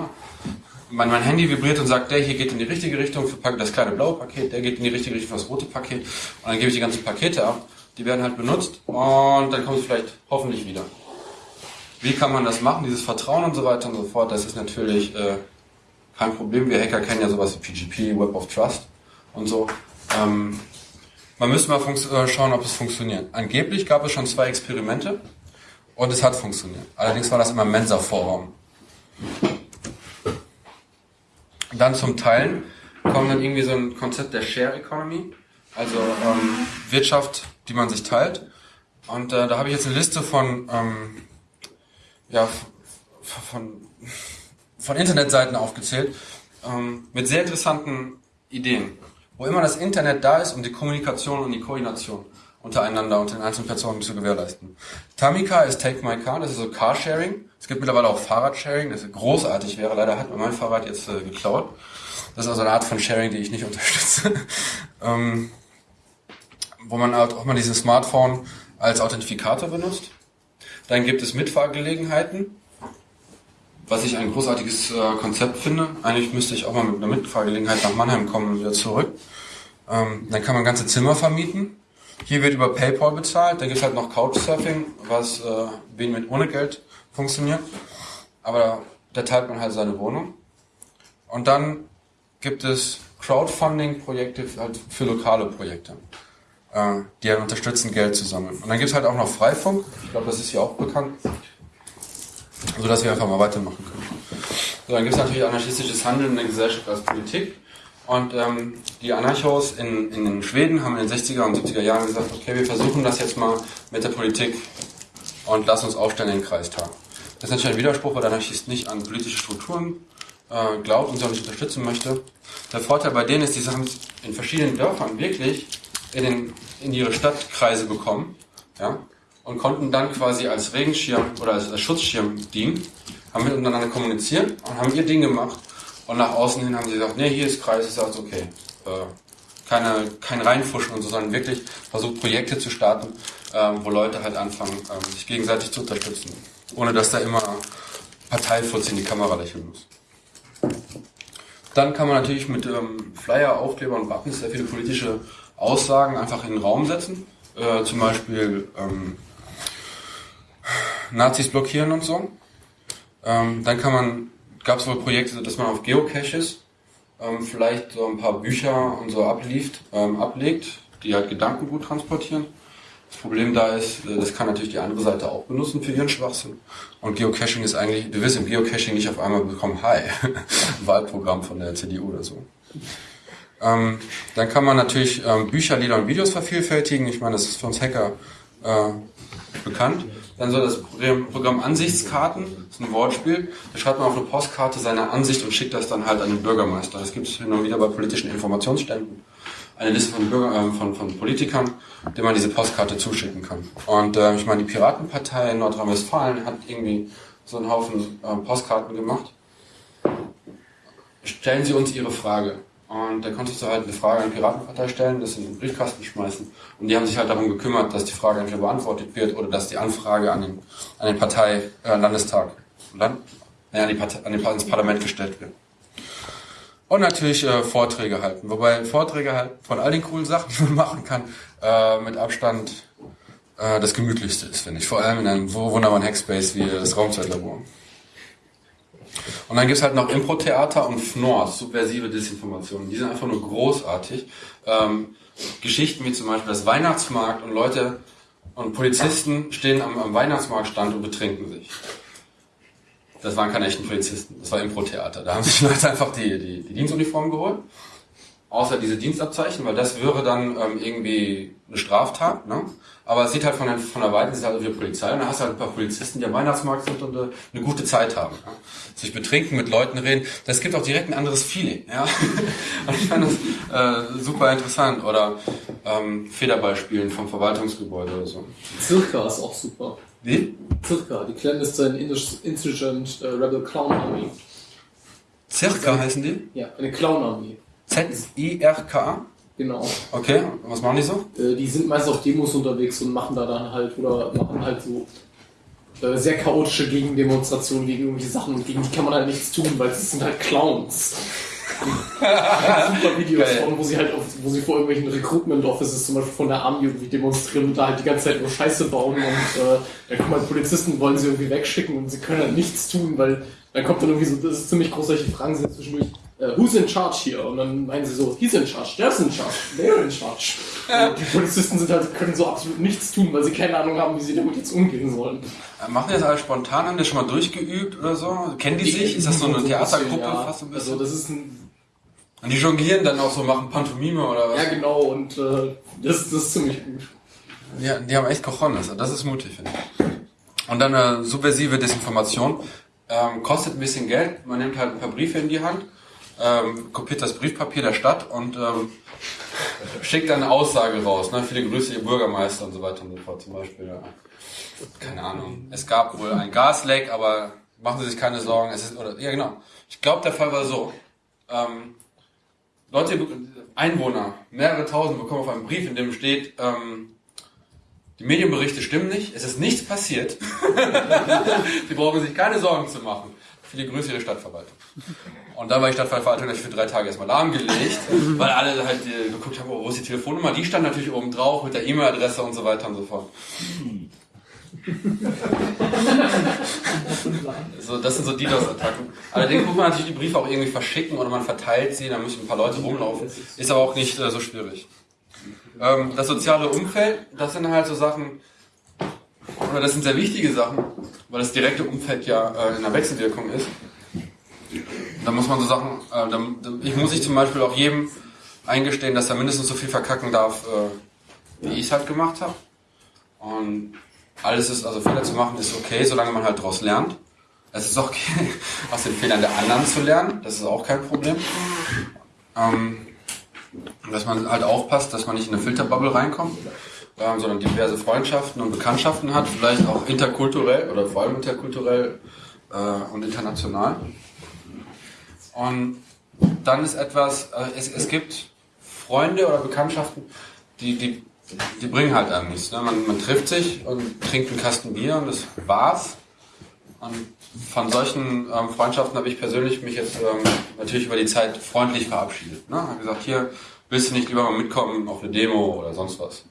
mein, mein Handy vibriert und sagt, der hier geht in die richtige Richtung für das kleine blaue Paket, der geht in die richtige Richtung für das rote Paket. Und dann gebe ich die ganzen Pakete ab die werden halt benutzt und dann kommt es vielleicht hoffentlich wieder. Wie kann man das machen, dieses Vertrauen und so weiter und so fort, das ist natürlich äh, kein Problem. Wir Hacker kennen ja sowas wie PGP, Web of Trust und so. Ähm, man müsste mal äh, schauen, ob es funktioniert. Angeblich gab es schon zwei Experimente und es hat funktioniert. Allerdings war das immer Mensa-Vorraum. Dann zum Teilen kommt dann irgendwie so ein Konzept der Share Economy, also ähm, Wirtschaft die man sich teilt. Und äh, da habe ich jetzt eine Liste von, ähm, ja, von, von Internetseiten aufgezählt ähm, mit sehr interessanten Ideen, wo immer das Internet da ist, um die Kommunikation und die Koordination untereinander und den einzelnen Personen zu gewährleisten. Tamika ist Take My Car, das ist so Carsharing. Es gibt mittlerweile auch Fahrradsharing, das großartig wäre. Leider hat man mein Fahrrad jetzt äh, geklaut. Das ist also eine Art von Sharing, die ich nicht (laughs) unterstütze. ähm, wo man halt auch mal dieses Smartphone als Authentifikator benutzt. Dann gibt es Mitfahrgelegenheiten, was ich ein großartiges äh, Konzept finde. Eigentlich müsste ich auch mal mit einer Mitfahrgelegenheit nach Mannheim kommen und wieder zurück. Ähm, dann kann man ganze Zimmer vermieten. Hier wird über PayPal bezahlt. Dann gibt es halt noch Couchsurfing, was äh, mit ohne Geld funktioniert. Aber da teilt man halt seine Wohnung. Und dann gibt es Crowdfunding-Projekte halt für lokale Projekte äh, die einen unterstützen, Geld zu sammeln. Und dann gibt es halt auch noch Freifunk, ich glaube, das ist hier auch bekannt. sodass wir einfach mal weitermachen können. So, dann gibt es natürlich anarchistisches Handeln in der Gesellschaft als Politik. Und ähm, die Anarchos in, in Schweden haben in den 60er und 70er Jahren gesagt, okay, wir versuchen das jetzt mal mit der Politik und lass uns aufstellen in den Kreistag. Das ist natürlich ein Widerspruch, weil der Anarchist nicht an politische Strukturen äh, glaubt und sie auch nicht unterstützen möchte. Der Vorteil bei denen ist, die haben es in verschiedenen Dörfern wirklich in, den, in ihre Stadtkreise bekommen ja, und konnten dann quasi als Regenschirm oder als, als Schutzschirm dienen, haben miteinander kommuniziert und haben ihr Ding gemacht und nach außen hin haben sie gesagt, nee, hier ist Kreis, ist alles okay. Äh, keine, kein Reinfuschen und so, sondern wirklich versucht, Projekte zu starten, äh, wo Leute halt anfangen, äh, sich gegenseitig zu unterstützen. Ohne dass da immer Parteifutz in die Kamera lächeln muss. Dann kann man natürlich mit ähm, Flyer, Aufkleber und Wappens sehr viele politische Aussagen einfach in den Raum setzen. Äh, zum Beispiel ähm, Nazis blockieren und so. Ähm, dann kann man, gab es wohl Projekte, dass man auf Geocaches ähm, vielleicht so ein paar Bücher und so ablieft, ähm, ablegt, die halt Gedankengut transportieren. Das Problem da ist, äh, das kann natürlich die andere Seite auch benutzen für ihren Schwachsinn. Und Geocaching ist eigentlich, du wirst im Geocaching nicht auf einmal bekommen, hi, (laughs) Wahlprogramm von der CDU oder so. Ähm, dann kann man natürlich ähm, Bücher, Lieder und Videos vervielfältigen. Ich meine, das ist für uns Hacker äh, bekannt. Dann so das Programm Ansichtskarten, das ist ein Wortspiel. Da schreibt man auf eine Postkarte seine Ansicht und schickt das dann halt an den Bürgermeister. Das gibt es und wieder bei politischen Informationsständen. Eine Liste von, Bürger, äh, von, von Politikern, dem man diese Postkarte zuschicken kann. Und äh, ich meine, die Piratenpartei in Nordrhein-Westfalen hat irgendwie so einen Haufen äh, Postkarten gemacht. Stellen Sie uns Ihre Frage. Und da konntest du halt eine Frage an die Piratenpartei stellen, das in den Briefkasten schmeißen. Und die haben sich halt darum gekümmert, dass die Frage entweder beantwortet wird oder dass die Anfrage an den, an den Partei, äh, Landestag, Land, ja, an, die Partei, an den, ins Parlament gestellt wird. Und natürlich äh, Vorträge halten. Wobei Vorträge halt von all den coolen Sachen, (laughs) die man machen kann, äh, mit Abstand äh, das gemütlichste ist, finde ich. Vor allem in einem wunderbaren Hackspace wie das Raumzeitlabor. Und dann gibt's halt noch Impro-Theater und FNORS, subversive Desinformationen. Die sind einfach nur großartig. Ähm, Geschichten wie zum Beispiel das Weihnachtsmarkt und Leute und Polizisten stehen am, am Weihnachtsmarktstand und betrinken sich. Das waren keine echten Polizisten, das war Impro-Theater. Da haben sich (laughs) Leute einfach die, die, die Dienstuniform geholt, außer diese Dienstabzeichen, weil das wäre dann ähm, irgendwie eine Straftat. Ne? Aber es sieht halt von der, von der Weite, sieht halt wie Polizei. Und da hast du halt ein paar Polizisten, die am Weihnachtsmarkt sind und äh, eine gute Zeit haben. Ja? Sich betrinken, mit Leuten reden. Das gibt auch direkt ein anderes Feeling. Ja? (laughs) und ich fand das äh, super interessant. Oder ähm, Federball vom Verwaltungsgebäude oder so. Circa ist auch super. Wie? Circa, die clandestine Insurgent uh, Rebel Clown Army. Circa heißen die? Ja, eine Clown Army. Z-I-R-K? Genau. Okay, was machen die so? Äh, die sind meist auf Demos unterwegs und machen da dann halt oder machen halt so äh, sehr chaotische Gegendemonstrationen gegen irgendwelche Sachen und gegen die kann man halt nichts tun, weil es sind halt Clowns. (laughs) super Videos von, wo sie halt auf, wo sie vor irgendwelchen Recruitment Offices zum Beispiel von der Army irgendwie demonstrieren und da halt die ganze Zeit nur Scheiße bauen und äh, da kommen halt Polizisten, wollen sie irgendwie wegschicken und sie können halt nichts tun, weil dann kommt dann irgendwie so, das ist ziemlich groß, solche Fragen sind zwischendurch who's in charge here? Und dann meinen sie so, he's in charge, there's in charge, they're in charge. Und die Polizisten sind halt, können so absolut nichts tun, weil sie keine Ahnung haben, wie sie damit jetzt umgehen sollen. Äh, machen die das alles spontan? Haben die schon mal durchgeübt oder so? Kennen die, die sich? Ist das so eine Theatergruppe ja. fast ein bisschen? Also das ist ein und die jonglieren dann auch so, machen Pantomime oder was? Ja, genau, und äh, das, das ist ziemlich gut. Ja, die haben echt Cojones, das ist mutig, finde ich. Und dann eine subversive Desinformation. Ähm, kostet ein bisschen Geld, man nimmt halt ein paar Briefe in die Hand ähm, kopiert das Briefpapier der Stadt und ähm, schickt eine Aussage raus. Ne? Viele Grüße, ihr Bürgermeister und so weiter und so fort. Zum Beispiel, ja. keine Ahnung, es gab wohl ein Gasleck, aber machen Sie sich keine Sorgen. Es ist, oder, ja, genau. Ich glaube, der Fall war so. Ähm, Leute, Einwohner, mehrere tausend bekommen auf einen Brief, in dem steht, ähm, die Medienberichte stimmen nicht, es ist nichts passiert. (laughs) Sie brauchen sich keine Sorgen zu machen. Viele Grüße Ihre Stadtverwaltung. Und dann war die Stadtverwaltung natürlich für drei Tage erstmal lahmgelegt, (laughs) weil alle halt äh, geguckt haben, oh, wo ist die Telefonnummer? Die stand natürlich oben drauf mit der E-Mail-Adresse und so weiter und so fort. (laughs) so, das sind so DDoS-Attacken. Allerdings muss man natürlich die Briefe auch irgendwie verschicken oder man verteilt sie, dann müssen ein paar Leute rumlaufen. Ist aber auch nicht äh, so schwierig. Ähm, das soziale Umfeld, das sind halt so Sachen, oder das sind sehr wichtige Sachen, weil das direkte Umfeld ja äh, in der Wechselwirkung ist. Da muss man so Sachen, äh, da, ich muss ich zum Beispiel auch jedem eingestehen, dass er mindestens so viel verkacken darf, äh, wie ich es halt gemacht habe. Und alles ist, also Fehler zu machen ist okay, solange man halt daraus lernt. Es ist auch okay, (laughs) aus den Fehlern der anderen zu lernen, das ist auch kein Problem. Ähm, dass man halt aufpasst, dass man nicht in eine Filterbubble reinkommt, ähm, sondern diverse Freundschaften und Bekanntschaften hat, vielleicht auch interkulturell oder vor allem interkulturell äh, und international. Und dann ist etwas, äh, es, es gibt Freunde oder Bekanntschaften, die, die, die bringen halt einem nichts. Ne? Man, man trifft sich und trinkt einen Kasten Bier und das war's. Und von solchen ähm, Freundschaften habe ich persönlich mich jetzt ähm, natürlich über die Zeit freundlich verabschiedet. Ne? Habe gesagt, hier willst du nicht lieber mal mitkommen auf eine Demo oder sonst was.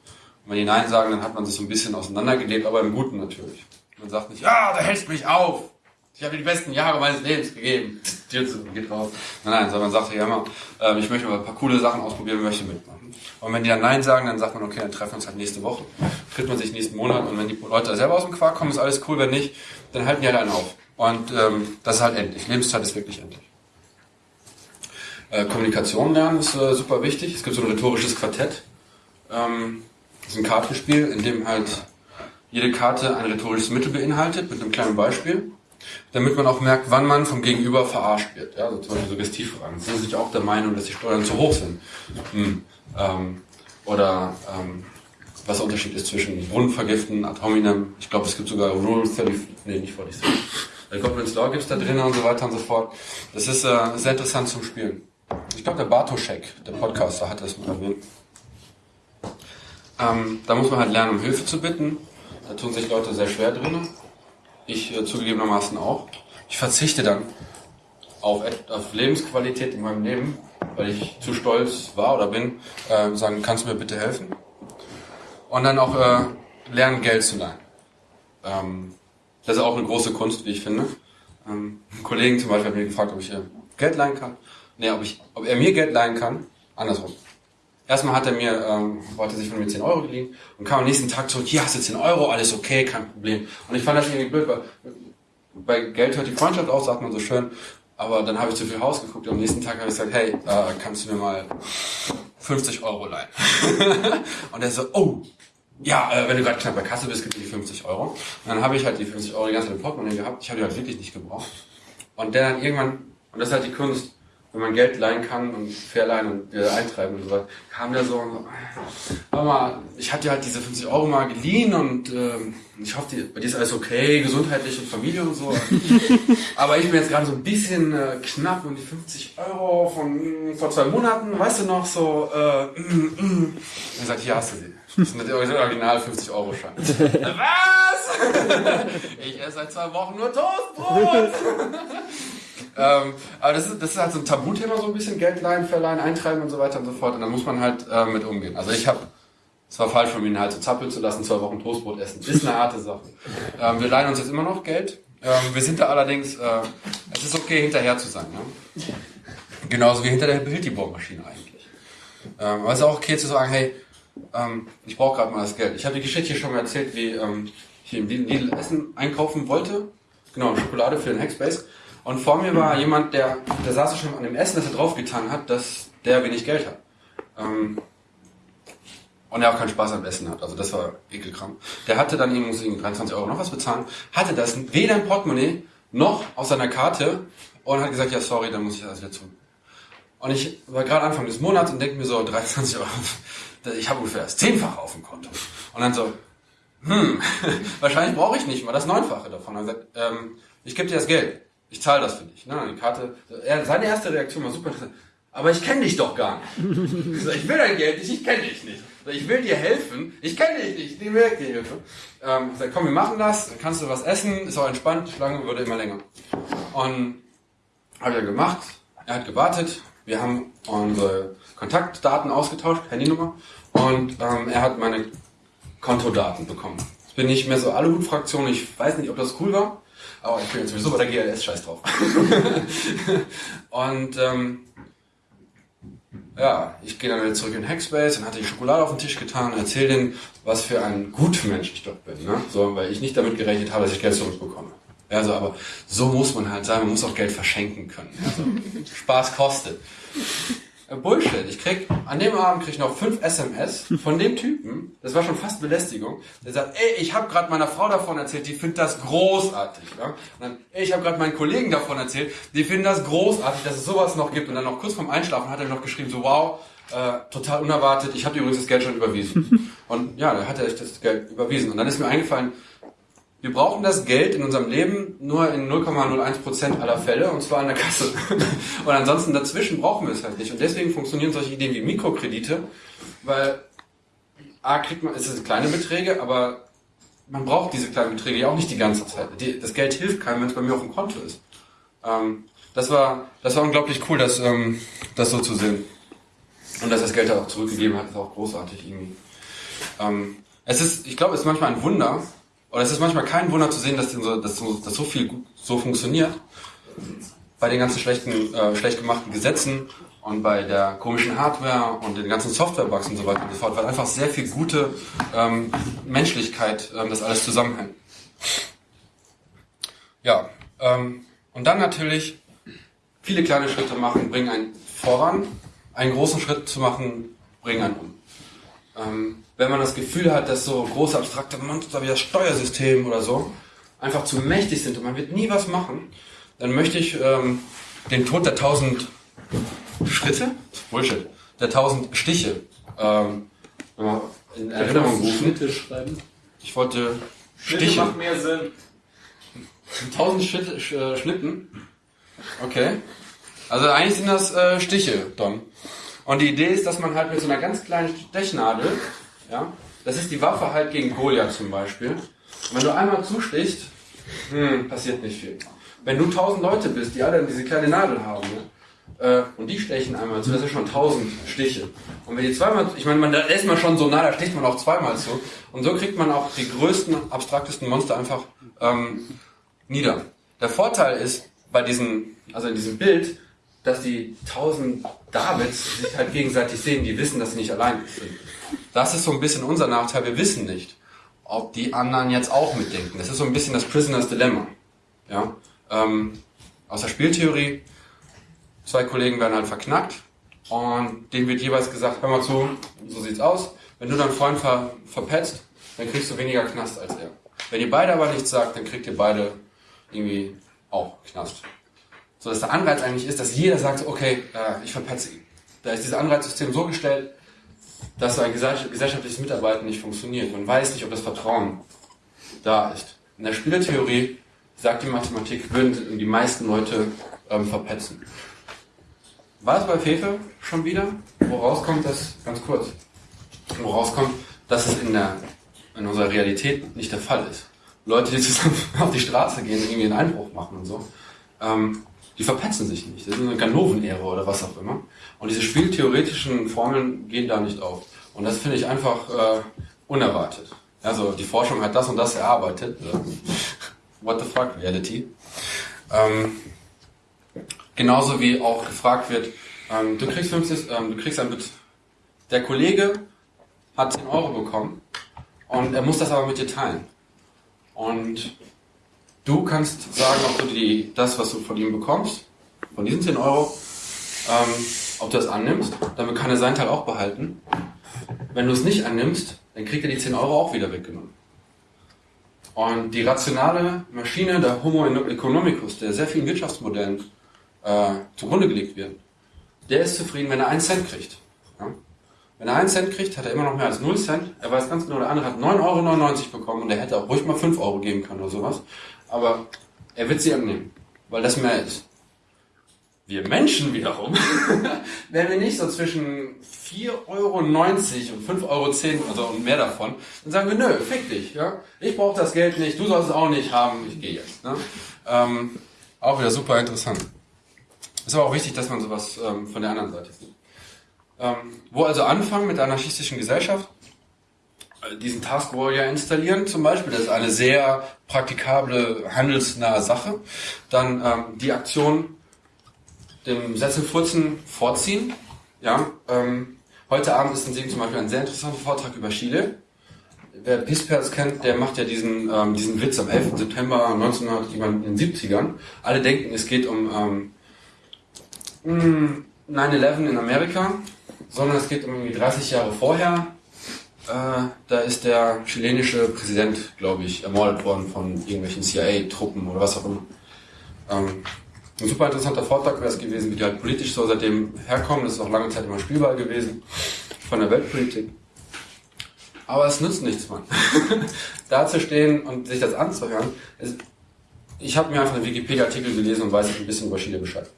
Und wenn die Nein sagen, dann hat man sich so ein bisschen auseinandergelebt, aber im Guten natürlich. Man sagt nicht, ja, da hältst mich auf. Ich habe die besten Jahre meines Lebens gegeben. Zu, geht raus. Nein, nein, sondern man sagt ja immer, äh, ich möchte mal ein paar coole Sachen ausprobieren, möchte mitmachen. Und wenn die dann Nein sagen, dann sagt man, okay, dann treffen wir uns halt nächste Woche. Trifft man sich nächsten Monat und wenn die Leute selber aus dem Quark kommen, ist alles cool. Wenn nicht, dann halten die halt einen auf. Und ähm, das ist halt endlich. Lebenszeit ist wirklich endlich. Äh, Kommunikation lernen ist äh, super wichtig. Es gibt so ein rhetorisches Quartett. Ähm, das ist ein Kartenspiel, in dem halt jede Karte ein rhetorisches Mittel beinhaltet, mit einem kleinen Beispiel damit man auch merkt, wann man vom Gegenüber verarscht wird. Ja, also zum Beispiel Suggestivfragen. Sind Sie sich auch der Meinung, dass die Steuern zu hoch sind? Hm. Ähm, oder ähm, was der Unterschied ist zwischen Brunnenvergiften, ad hominem. Ich glaube, es gibt sogar Rule 30, nee, nicht 46. Goblins Law gibt es da drin und so weiter und so fort. Das ist äh, sehr interessant zum Spielen. Ich glaube, der Bartoschek, der Podcaster, hat das mal erwähnt. Ähm, da muss man halt lernen, um Hilfe zu bitten. Da tun sich Leute sehr schwer drinnen. Ich äh, zugegebenermaßen auch. Ich verzichte dann auf, auf, Lebensqualität in meinem Leben, weil ich zu stolz war oder bin, äh, sagen, kannst du mir bitte helfen? Und dann auch äh, lernen, Geld zu leihen. Ähm, das ist auch eine große Kunst, wie ich finde. Ähm, ein Kollegen zum Beispiel hat mich gefragt, ob ich äh, Geld leihen kann. Nee, ob, ich, ob er mir Geld leihen kann. Andersrum. Erstmal hat er mir, ähm, wollte sich von mir 10 Euro geliehen und kam am nächsten Tag zurück, hier hast du 10 Euro, alles okay, kein Problem. Und ich fand das irgendwie blöd, weil bei Geld hört die Freundschaft auf, sagt man so schön. Aber dann habe ich zu viel Haus geguckt und am nächsten Tag habe ich gesagt, hey, äh, kannst du mir mal 50 Euro leihen? (laughs) und er so, oh, ja, äh, wenn du gerade knapp bei Kasse bist, gibt es die 50 Euro. Und dann habe ich halt die 50 Euro die ganze Zeit im Portemonnaie gehabt. Ich habe die halt wirklich nicht gebraucht. Und der dann irgendwann, und das ist halt die Kunst, wenn man Geld leihen kann und verleihen und wieder eintreiben und so weiter, kam der so, hör mal, ich hatte halt diese 50 Euro mal geliehen und ähm, ich hoffe, die, bei dir ist alles okay, gesundheitlich und Familie und so. (laughs) Aber ich bin jetzt gerade so ein bisschen äh, knapp und die 50 Euro von vor zwei Monaten, weißt du noch, so, äh, mm, mm. Dann sagt, hier hast du sie. Das sind die original 50 Euro Schein. (laughs) Was? (laughs) ich esse seit zwei Wochen nur Toastbrot. Ähm, aber das ist, das ist halt so ein Tabuthema, so ein bisschen Geld leihen, verleihen, eintreiben und so weiter und so fort. Und da muss man halt äh, mit umgehen. Also ich habe, es war falsch von mir, halt so zappeln zu lassen, zwei Wochen Toastbrot essen. Ist eine harte Sache. Ähm, wir leihen uns jetzt immer noch Geld. Ähm, wir sind da allerdings, äh, es ist okay, hinterher zu sein. Ne? Genauso wie hinter der Hilti-Bohrmaschine eigentlich. Ähm, aber es ist auch okay zu sagen, hey, ähm, ich brauche gerade mal das Geld. Ich habe die Geschichte schon mal erzählt, wie ähm, ich im Lidl Essen einkaufen wollte. Genau, Schokolade für den Hackspace. Und vor mir war jemand, der, der saß schon an dem Essen, das er draufgetan hat, dass der wenig Geld hat. Ähm, und er auch keinen Spaß am Essen hat. Also das war ekelkram. Der hatte dann irgendwie 23 Euro noch was bezahlen, hatte das weder im Portemonnaie noch aus seiner Karte und hat gesagt, ja sorry, dann muss ich das wieder tun. Und ich war gerade Anfang des Monats und denke mir so, 23 Euro, (laughs) ich habe ungefähr das Zehnfache auf dem Konto. Und dann so, hm, (laughs) wahrscheinlich brauche ich nicht mal das Neunfache davon. Er sagt, ähm, ich gebe dir das Geld ich zahle das für dich. Ne? Die Karte, er, seine erste Reaktion war super interessant. Aber ich kenne dich doch gar nicht. Ich, ich will dein Geld nicht, ich kenne dich nicht. Ich will dir helfen, ich kenne dich nicht, ich will dir Hilfe. Ähm, ich sag, komm, wir machen das, kannst du was essen, ist auch entspannt, Schlange würde immer länger. Und habe er gemacht, er hat gewartet, wir haben unsere Kontaktdaten ausgetauscht, Handynummer, und ähm, er hat meine Kontodaten bekommen. Jetzt bin ich mehr so Aluhut-Fraktion, ich weiß nicht, ob das cool war. Aber ich bin jetzt sowieso bei der GLS, scheiß drauf. (laughs) und ähm, ja, ich gehe dann wieder zurück in Hackspace und hatte die Schokolade auf den Tisch getan und erzähle denen, was für ein guter Mensch ich doch bin. Ne? So, weil ich nicht damit gerechnet habe, dass ich Geld zurückbekomme. Ja, so, aber so muss man halt sein, man muss auch Geld verschenken können. Also, (laughs) Spaß kostet. Äh, Bullshit. Ich krieg, an dem Abend krieg ich noch fünf SMS von dem Typen, das war schon fast Belästigung, der sagt, ey, ich habe gerade meiner Frau davon erzählt, die findet das großartig. Ja? Und dann, ey, ich habe gerade meinen Kollegen davon erzählt, die finden das großartig, dass es sowas noch gibt. Und dann noch kurz vorm Einschlafen hat er noch geschrieben, so wow, äh, total unerwartet, ich habe übrigens das Geld schon überwiesen. (laughs) Und ja, da hat er echt das Geld überwiesen. Und dann ist mir eingefallen, wir brauchen das Geld in unserem Leben nur in 0,01% aller Fälle und zwar an der Kasse. (laughs) Und ansonsten dazwischen brauchen wir es halt nicht. Und deswegen funktionieren solche Ideen wie Mikrokredite, weil A kriegt man, es sind kleine Beträge, aber man braucht diese kleinen Beträge ja auch nicht die ganze Zeit. Die, das Geld hilft keinem, wenn es bei mir auf dem Konto ist. Ähm, das war, das war unglaublich cool, das, ähm, das so zu sehen. Und dass das Geld auch zurückgegeben hat, ist auch großartig irgendwie. Ähm, es ist, ich glaube, es ist manchmal ein Wunder, oder es ist manchmal kein Wunder zu sehen, dass, so, dass, dass so viel so funktioniert. Bei den ganzen schlechten, äh, schlecht gemachten Gesetzen und bei der komischen Hardware und den ganzen Softwarebugs und so weiter und so fort, weil einfach sehr viel gute ähm, Menschlichkeit ähm, das alles zusammenhängt. Ja, ähm, und dann natürlich viele kleine Schritte machen, bringen einen voran. Einen großen Schritt zu machen, bringen einen um. Ähm, wenn man das Gefühl hat, dass so große abstrakte Monster wie das Steuersystem oder so einfach zu mächtig sind und man wird nie was machen, dann möchte ich ähm, den Tod der tausend Schritte, Bullshit, der tausend Stiche ähm, in Erinnerung rufen. Schnitte schreiben. Ich wollte Schnitte Stiche. macht mehr Sinn. (laughs) Tausend Schritte, Sch- äh, Schnitten. Okay. Also eigentlich sind das äh, Stiche, Don. Und die Idee ist, dass man halt mit so einer ganz kleinen Stechnadel, ja, das ist die Waffe halt gegen Goliath zum Beispiel. Und wenn du einmal zustichst, hm, passiert nicht viel. Wenn du tausend Leute bist, die alle diese kleine Nadel haben, ne, äh, und die stechen einmal zu, das sind schon tausend Stiche. Und wenn die zweimal, ich meine, man, da ist man schon so nah, da sticht man auch zweimal zu. Und so kriegt man auch die größten, abstraktesten Monster einfach ähm, nieder. Der Vorteil ist bei diesem, also in diesem Bild, dass die tausend Davids sich halt gegenseitig sehen, die wissen, dass sie nicht allein sind. Das ist so ein bisschen unser Nachteil, wir wissen nicht, ob die anderen jetzt auch mitdenken. Das ist so ein bisschen das Prisoner's Dilemma. Ja? Ähm, aus der Spieltheorie, zwei Kollegen werden halt verknackt und denen wird jeweils gesagt, hör mal zu, so sieht's aus, wenn du deinen Freund ver verpetzt, dann kriegst du weniger Knast als er. Wenn ihr beide aber nichts sagt, dann kriegt ihr beide irgendwie auch Knast. So dass der Anreiz eigentlich ist, dass jeder sagt, okay, äh, ich verpetze ihn. Da ist dieses Anreizsystem so gestellt, dass ein gesell- gesellschaftliches Mitarbeiten nicht funktioniert. Man weiß nicht, ob das Vertrauen da ist. In der Spielertheorie sagt die Mathematik, würden die meisten Leute ähm, verpetzen. War es bei Fefe schon wieder? Wo rauskommt das, ganz kurz, wo rauskommt, dass es in, der, in unserer Realität nicht der Fall ist. Leute, die zusammen (laughs) auf die Straße gehen, irgendwie einen Einbruch machen und so, ähm, die verpetzen sich nicht. Das ist eine Ganoven-Ära oder was auch immer. Und diese spieltheoretischen Formeln gehen da nicht auf. Und das finde ich einfach äh, unerwartet. Also die Forschung hat das und das erarbeitet. What the fuck, Reality. Ähm, genauso wie auch gefragt wird, ähm, du kriegst 50, ähm, du kriegst ein Bet der Kollege hat 10 Euro bekommen und er muss das aber mit dir teilen. Und du kannst sagen, ob du die, das, was du von ihm bekommst, von diesen 10 Euro, ähm, ob du das annimmst, damit kann er seinen Teil auch behalten. Wenn du es nicht annimmst, dann kriegt er die 10 Euro auch wieder weggenommen. Und die rationale Maschine der Homo economicus, der sehr vielen Wirtschaftsmodellen äh, zugrunde gelegt wird, der ist zufrieden, wenn er einen Cent kriegt. Ja? Wenn er einen Cent kriegt, hat er immer noch mehr als 0 Cent. Er weiß ganz genau, der andere hat 9,99 Euro bekommen und er hätte auch ruhig mal 5 Euro geben können oder sowas. Aber er wird sie annehmen, weil das mehr ist. Wir Menschen wiederum, (laughs) wenn wir nicht so zwischen 4,90 Euro und 5,10 Euro also und mehr davon, dann sagen wir, nö, fick dich. Ja? Ich brauche das Geld nicht, du sollst es auch nicht haben, ich gehe jetzt. Ne? Ähm, auch wieder super interessant. Ist aber auch wichtig, dass man sowas ähm, von der anderen Seite sieht. Ähm, wo also anfangen mit der anarchistischen Gesellschaft? Diesen Task Warrior installieren zum Beispiel, das ist eine sehr praktikable, handelsnahe Sache. Dann ähm, die Aktion dem Sesselfurzen vorziehen, Ja, ähm, heute Abend ist in zum Beispiel ein sehr interessanter Vortrag über Chile. Wer Pispers kennt, der macht ja diesen, ähm, diesen Witz am 11. September 1970ern. Alle denken, es geht um ähm, 9-11 in Amerika, sondern es geht um irgendwie 30 Jahre vorher. Äh, da ist der chilenische Präsident, glaube ich, ermordet worden von irgendwelchen CIA-Truppen oder was auch immer. Ähm, ein super interessanter Vortrag wäre es gewesen, wie die halt politisch so seitdem herkommen. Das ist auch lange Zeit immer spielbar gewesen von der Weltpolitik. Aber es nützt nichts, Mann. (laughs) da zu stehen und sich das anzuhören. Ist, ich habe mir einfach einen Wikipedia-Artikel gelesen und weiß ein bisschen über Chile Bescheid.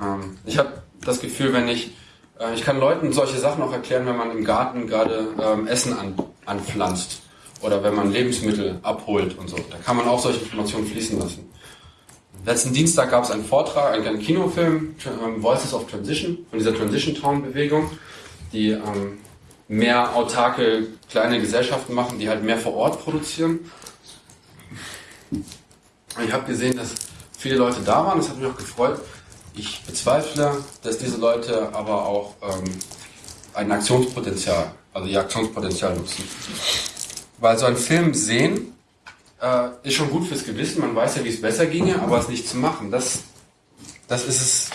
Ähm, ich habe das Gefühl, wenn ich, äh, ich kann Leuten solche Sachen auch erklären, wenn man im Garten gerade ähm, Essen an, anpflanzt oder wenn man Lebensmittel abholt und so. Da kann man auch solche Informationen fließen lassen. Letzten Dienstag gab es einen Vortrag, einen, Kinofilm, ähm, Voices of Transition, von dieser Transition Town Bewegung, die ähm, mehr autarke kleine Gesellschaften machen, die halt mehr vor Ort produzieren. Ich habe gesehen, dass viele Leute da waren, das hat mich auch gefreut. Ich bezweifle, dass diese Leute aber auch ähm, ein Aktionspotenzial, also ihr Aktionspotenzial nutzen. Weil so einen Film sehen äh, ist schon gut fürs Gewissen, man weiß ja, wie es besser ginge, aber es nicht zu machen, das, das ist es,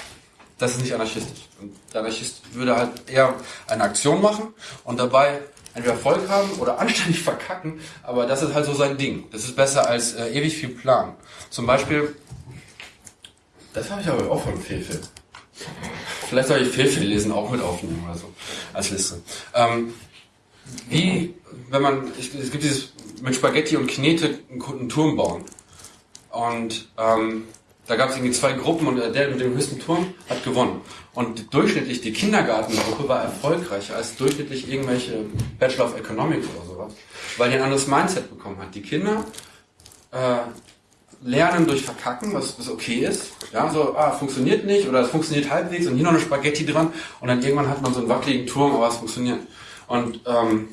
das ist nicht anarchistisch. Und der Anarchist würde halt eher eine Aktion machen und dabei entweder Erfolg haben oder (laughs) anständig verkacken, aber das ist halt so sein Ding. Das ist besser als äh, ewig viel Plan. Zum Beispiel, das habe ich aber auch von Fefe. Vielleicht soll ich Fefe lesen, auch mit aufnehmen oder so, als Liste. Ähm, wie, wenn man, ich, es gibt dieses mit Spaghetti und Knete einen Turm bauen. Und ähm, da gab es irgendwie zwei Gruppen und der mit dem höchsten Turm hat gewonnen. Und durchschnittlich die Kindergartengruppe war erfolgreicher als durchschnittlich irgendwelche Bachelor of Economics oder sowas, weil die ein anderes Mindset bekommen hat. Die Kinder äh, lernen durch Verkacken, was, was okay ist. Ja, so, ah, funktioniert nicht oder es funktioniert halbwegs und hier noch eine Spaghetti dran und dann irgendwann hat man so einen wackeligen Turm, aber es funktioniert. Und ähm,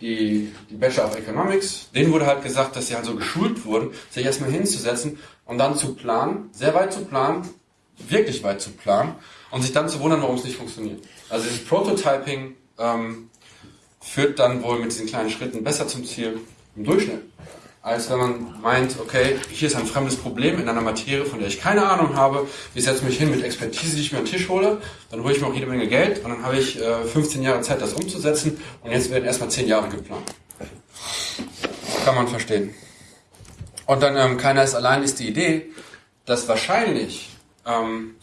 die, die Bachelor of Economics, denen wurde halt gesagt, dass sie halt so geschult wurden, sich erstmal hinzusetzen und dann zu planen, sehr weit zu planen, wirklich weit zu planen und sich dann zu wundern, warum es nicht funktioniert. Also dieses Prototyping ähm, führt dann wohl mit diesen kleinen Schritten besser zum Ziel im Durchschnitt als wenn man meint, okay, hier ist ein fremdes Problem in einer Materie, von der ich keine Ahnung habe. Ich setze mich hin mit Expertise, die ich mir an den Tisch hole, dann hole ich mir auch jede Menge Geld und dann habe ich äh, 15 Jahre Zeit, das umzusetzen und jetzt werden erstmal 10 Jahre geplant. Kann man verstehen. Und dann, ähm, keiner ist allein, ist die Idee, dass wahrscheinlich ähm,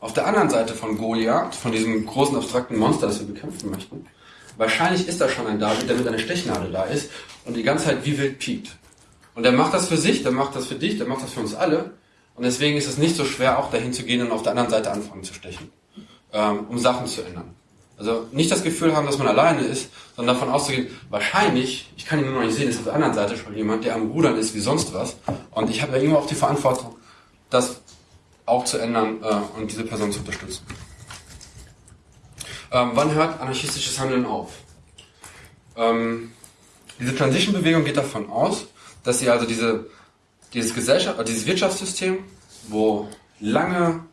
auf der anderen Seite von Goliath, von diesem großen abstrakten Monster, das wir bekämpfen möchten, wahrscheinlich ist da schon ein David, der mit einer Stechnadel da ist und die ganze Zeit wie wild piekt. Und er macht das für sich, der macht das für dich, der macht das für uns alle. Und deswegen ist es nicht so schwer, auch dahin zu gehen und auf der anderen Seite anfangen zu stechen, ähm, um Sachen zu ändern. Also nicht das Gefühl haben, dass man alleine ist, sondern davon auszugehen, wahrscheinlich, ich kann ihn nur noch nicht sehen, ist auf der anderen Seite schon jemand, der am Rudern ist wie sonst was. Und ich habe ja immer auch die Verantwortung, das auch zu ändern äh, und diese Person zu unterstützen. Ähm, wann hört anarchistisches Handeln auf? Ähm, diese Transition-Bewegung geht davon aus, dass sie also diese, dieses, Gesellschaft, äh, dieses Wirtschaftssystem, wo lange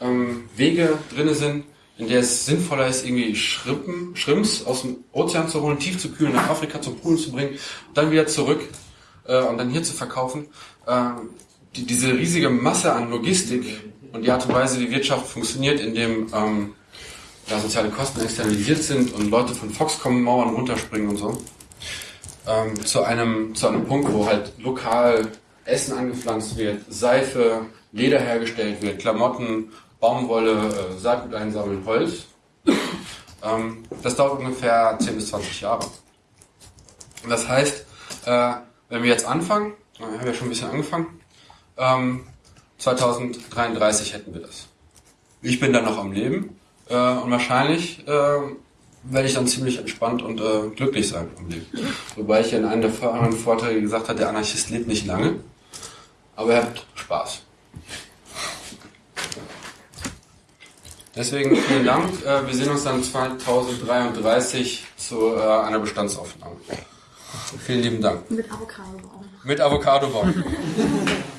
ähm, Wege drin sind, in der es sinnvoller ist, irgendwie Schrimpen, Schrimps aus dem Ozean zu holen, tief zu kühlen, nach Afrika zum Polen zu bringen, dann wieder zurück äh, und dann hier zu verkaufen. Äh, die, diese riesige Masse an Logistik und die Art und Weise, wie Wirtschaft funktioniert, in dem ähm, ja, soziale Kosten externalisiert sind und Leute von Foxconn Mauern runterspringen und so, ähm, zu, einem, zu einem Punkt, wo halt lokal Essen angepflanzt wird, Seife, Leder hergestellt wird, Klamotten, Baumwolle, äh, Saatgut einsammeln, Holz. Ähm, das dauert ungefähr 10 bis 20 Jahre. Das heißt, äh, wenn wir jetzt anfangen, wir haben ja schon ein bisschen angefangen, ähm, 2033 hätten wir das. Ich bin dann noch am Leben äh, und wahrscheinlich äh, werde ich dann ziemlich entspannt und äh, glücklich sein im Leben. Wobei ich ja in einem der vorherigen Vorträge gesagt habe, der Anarchist lebt nicht lange, aber er hat Spaß. Deswegen vielen Dank. Äh, wir sehen uns dann 2033 zu äh, einer Bestandsaufnahme. Vielen lieben Dank. Mit Avocadobaum. Mit Avocadobaum. (laughs)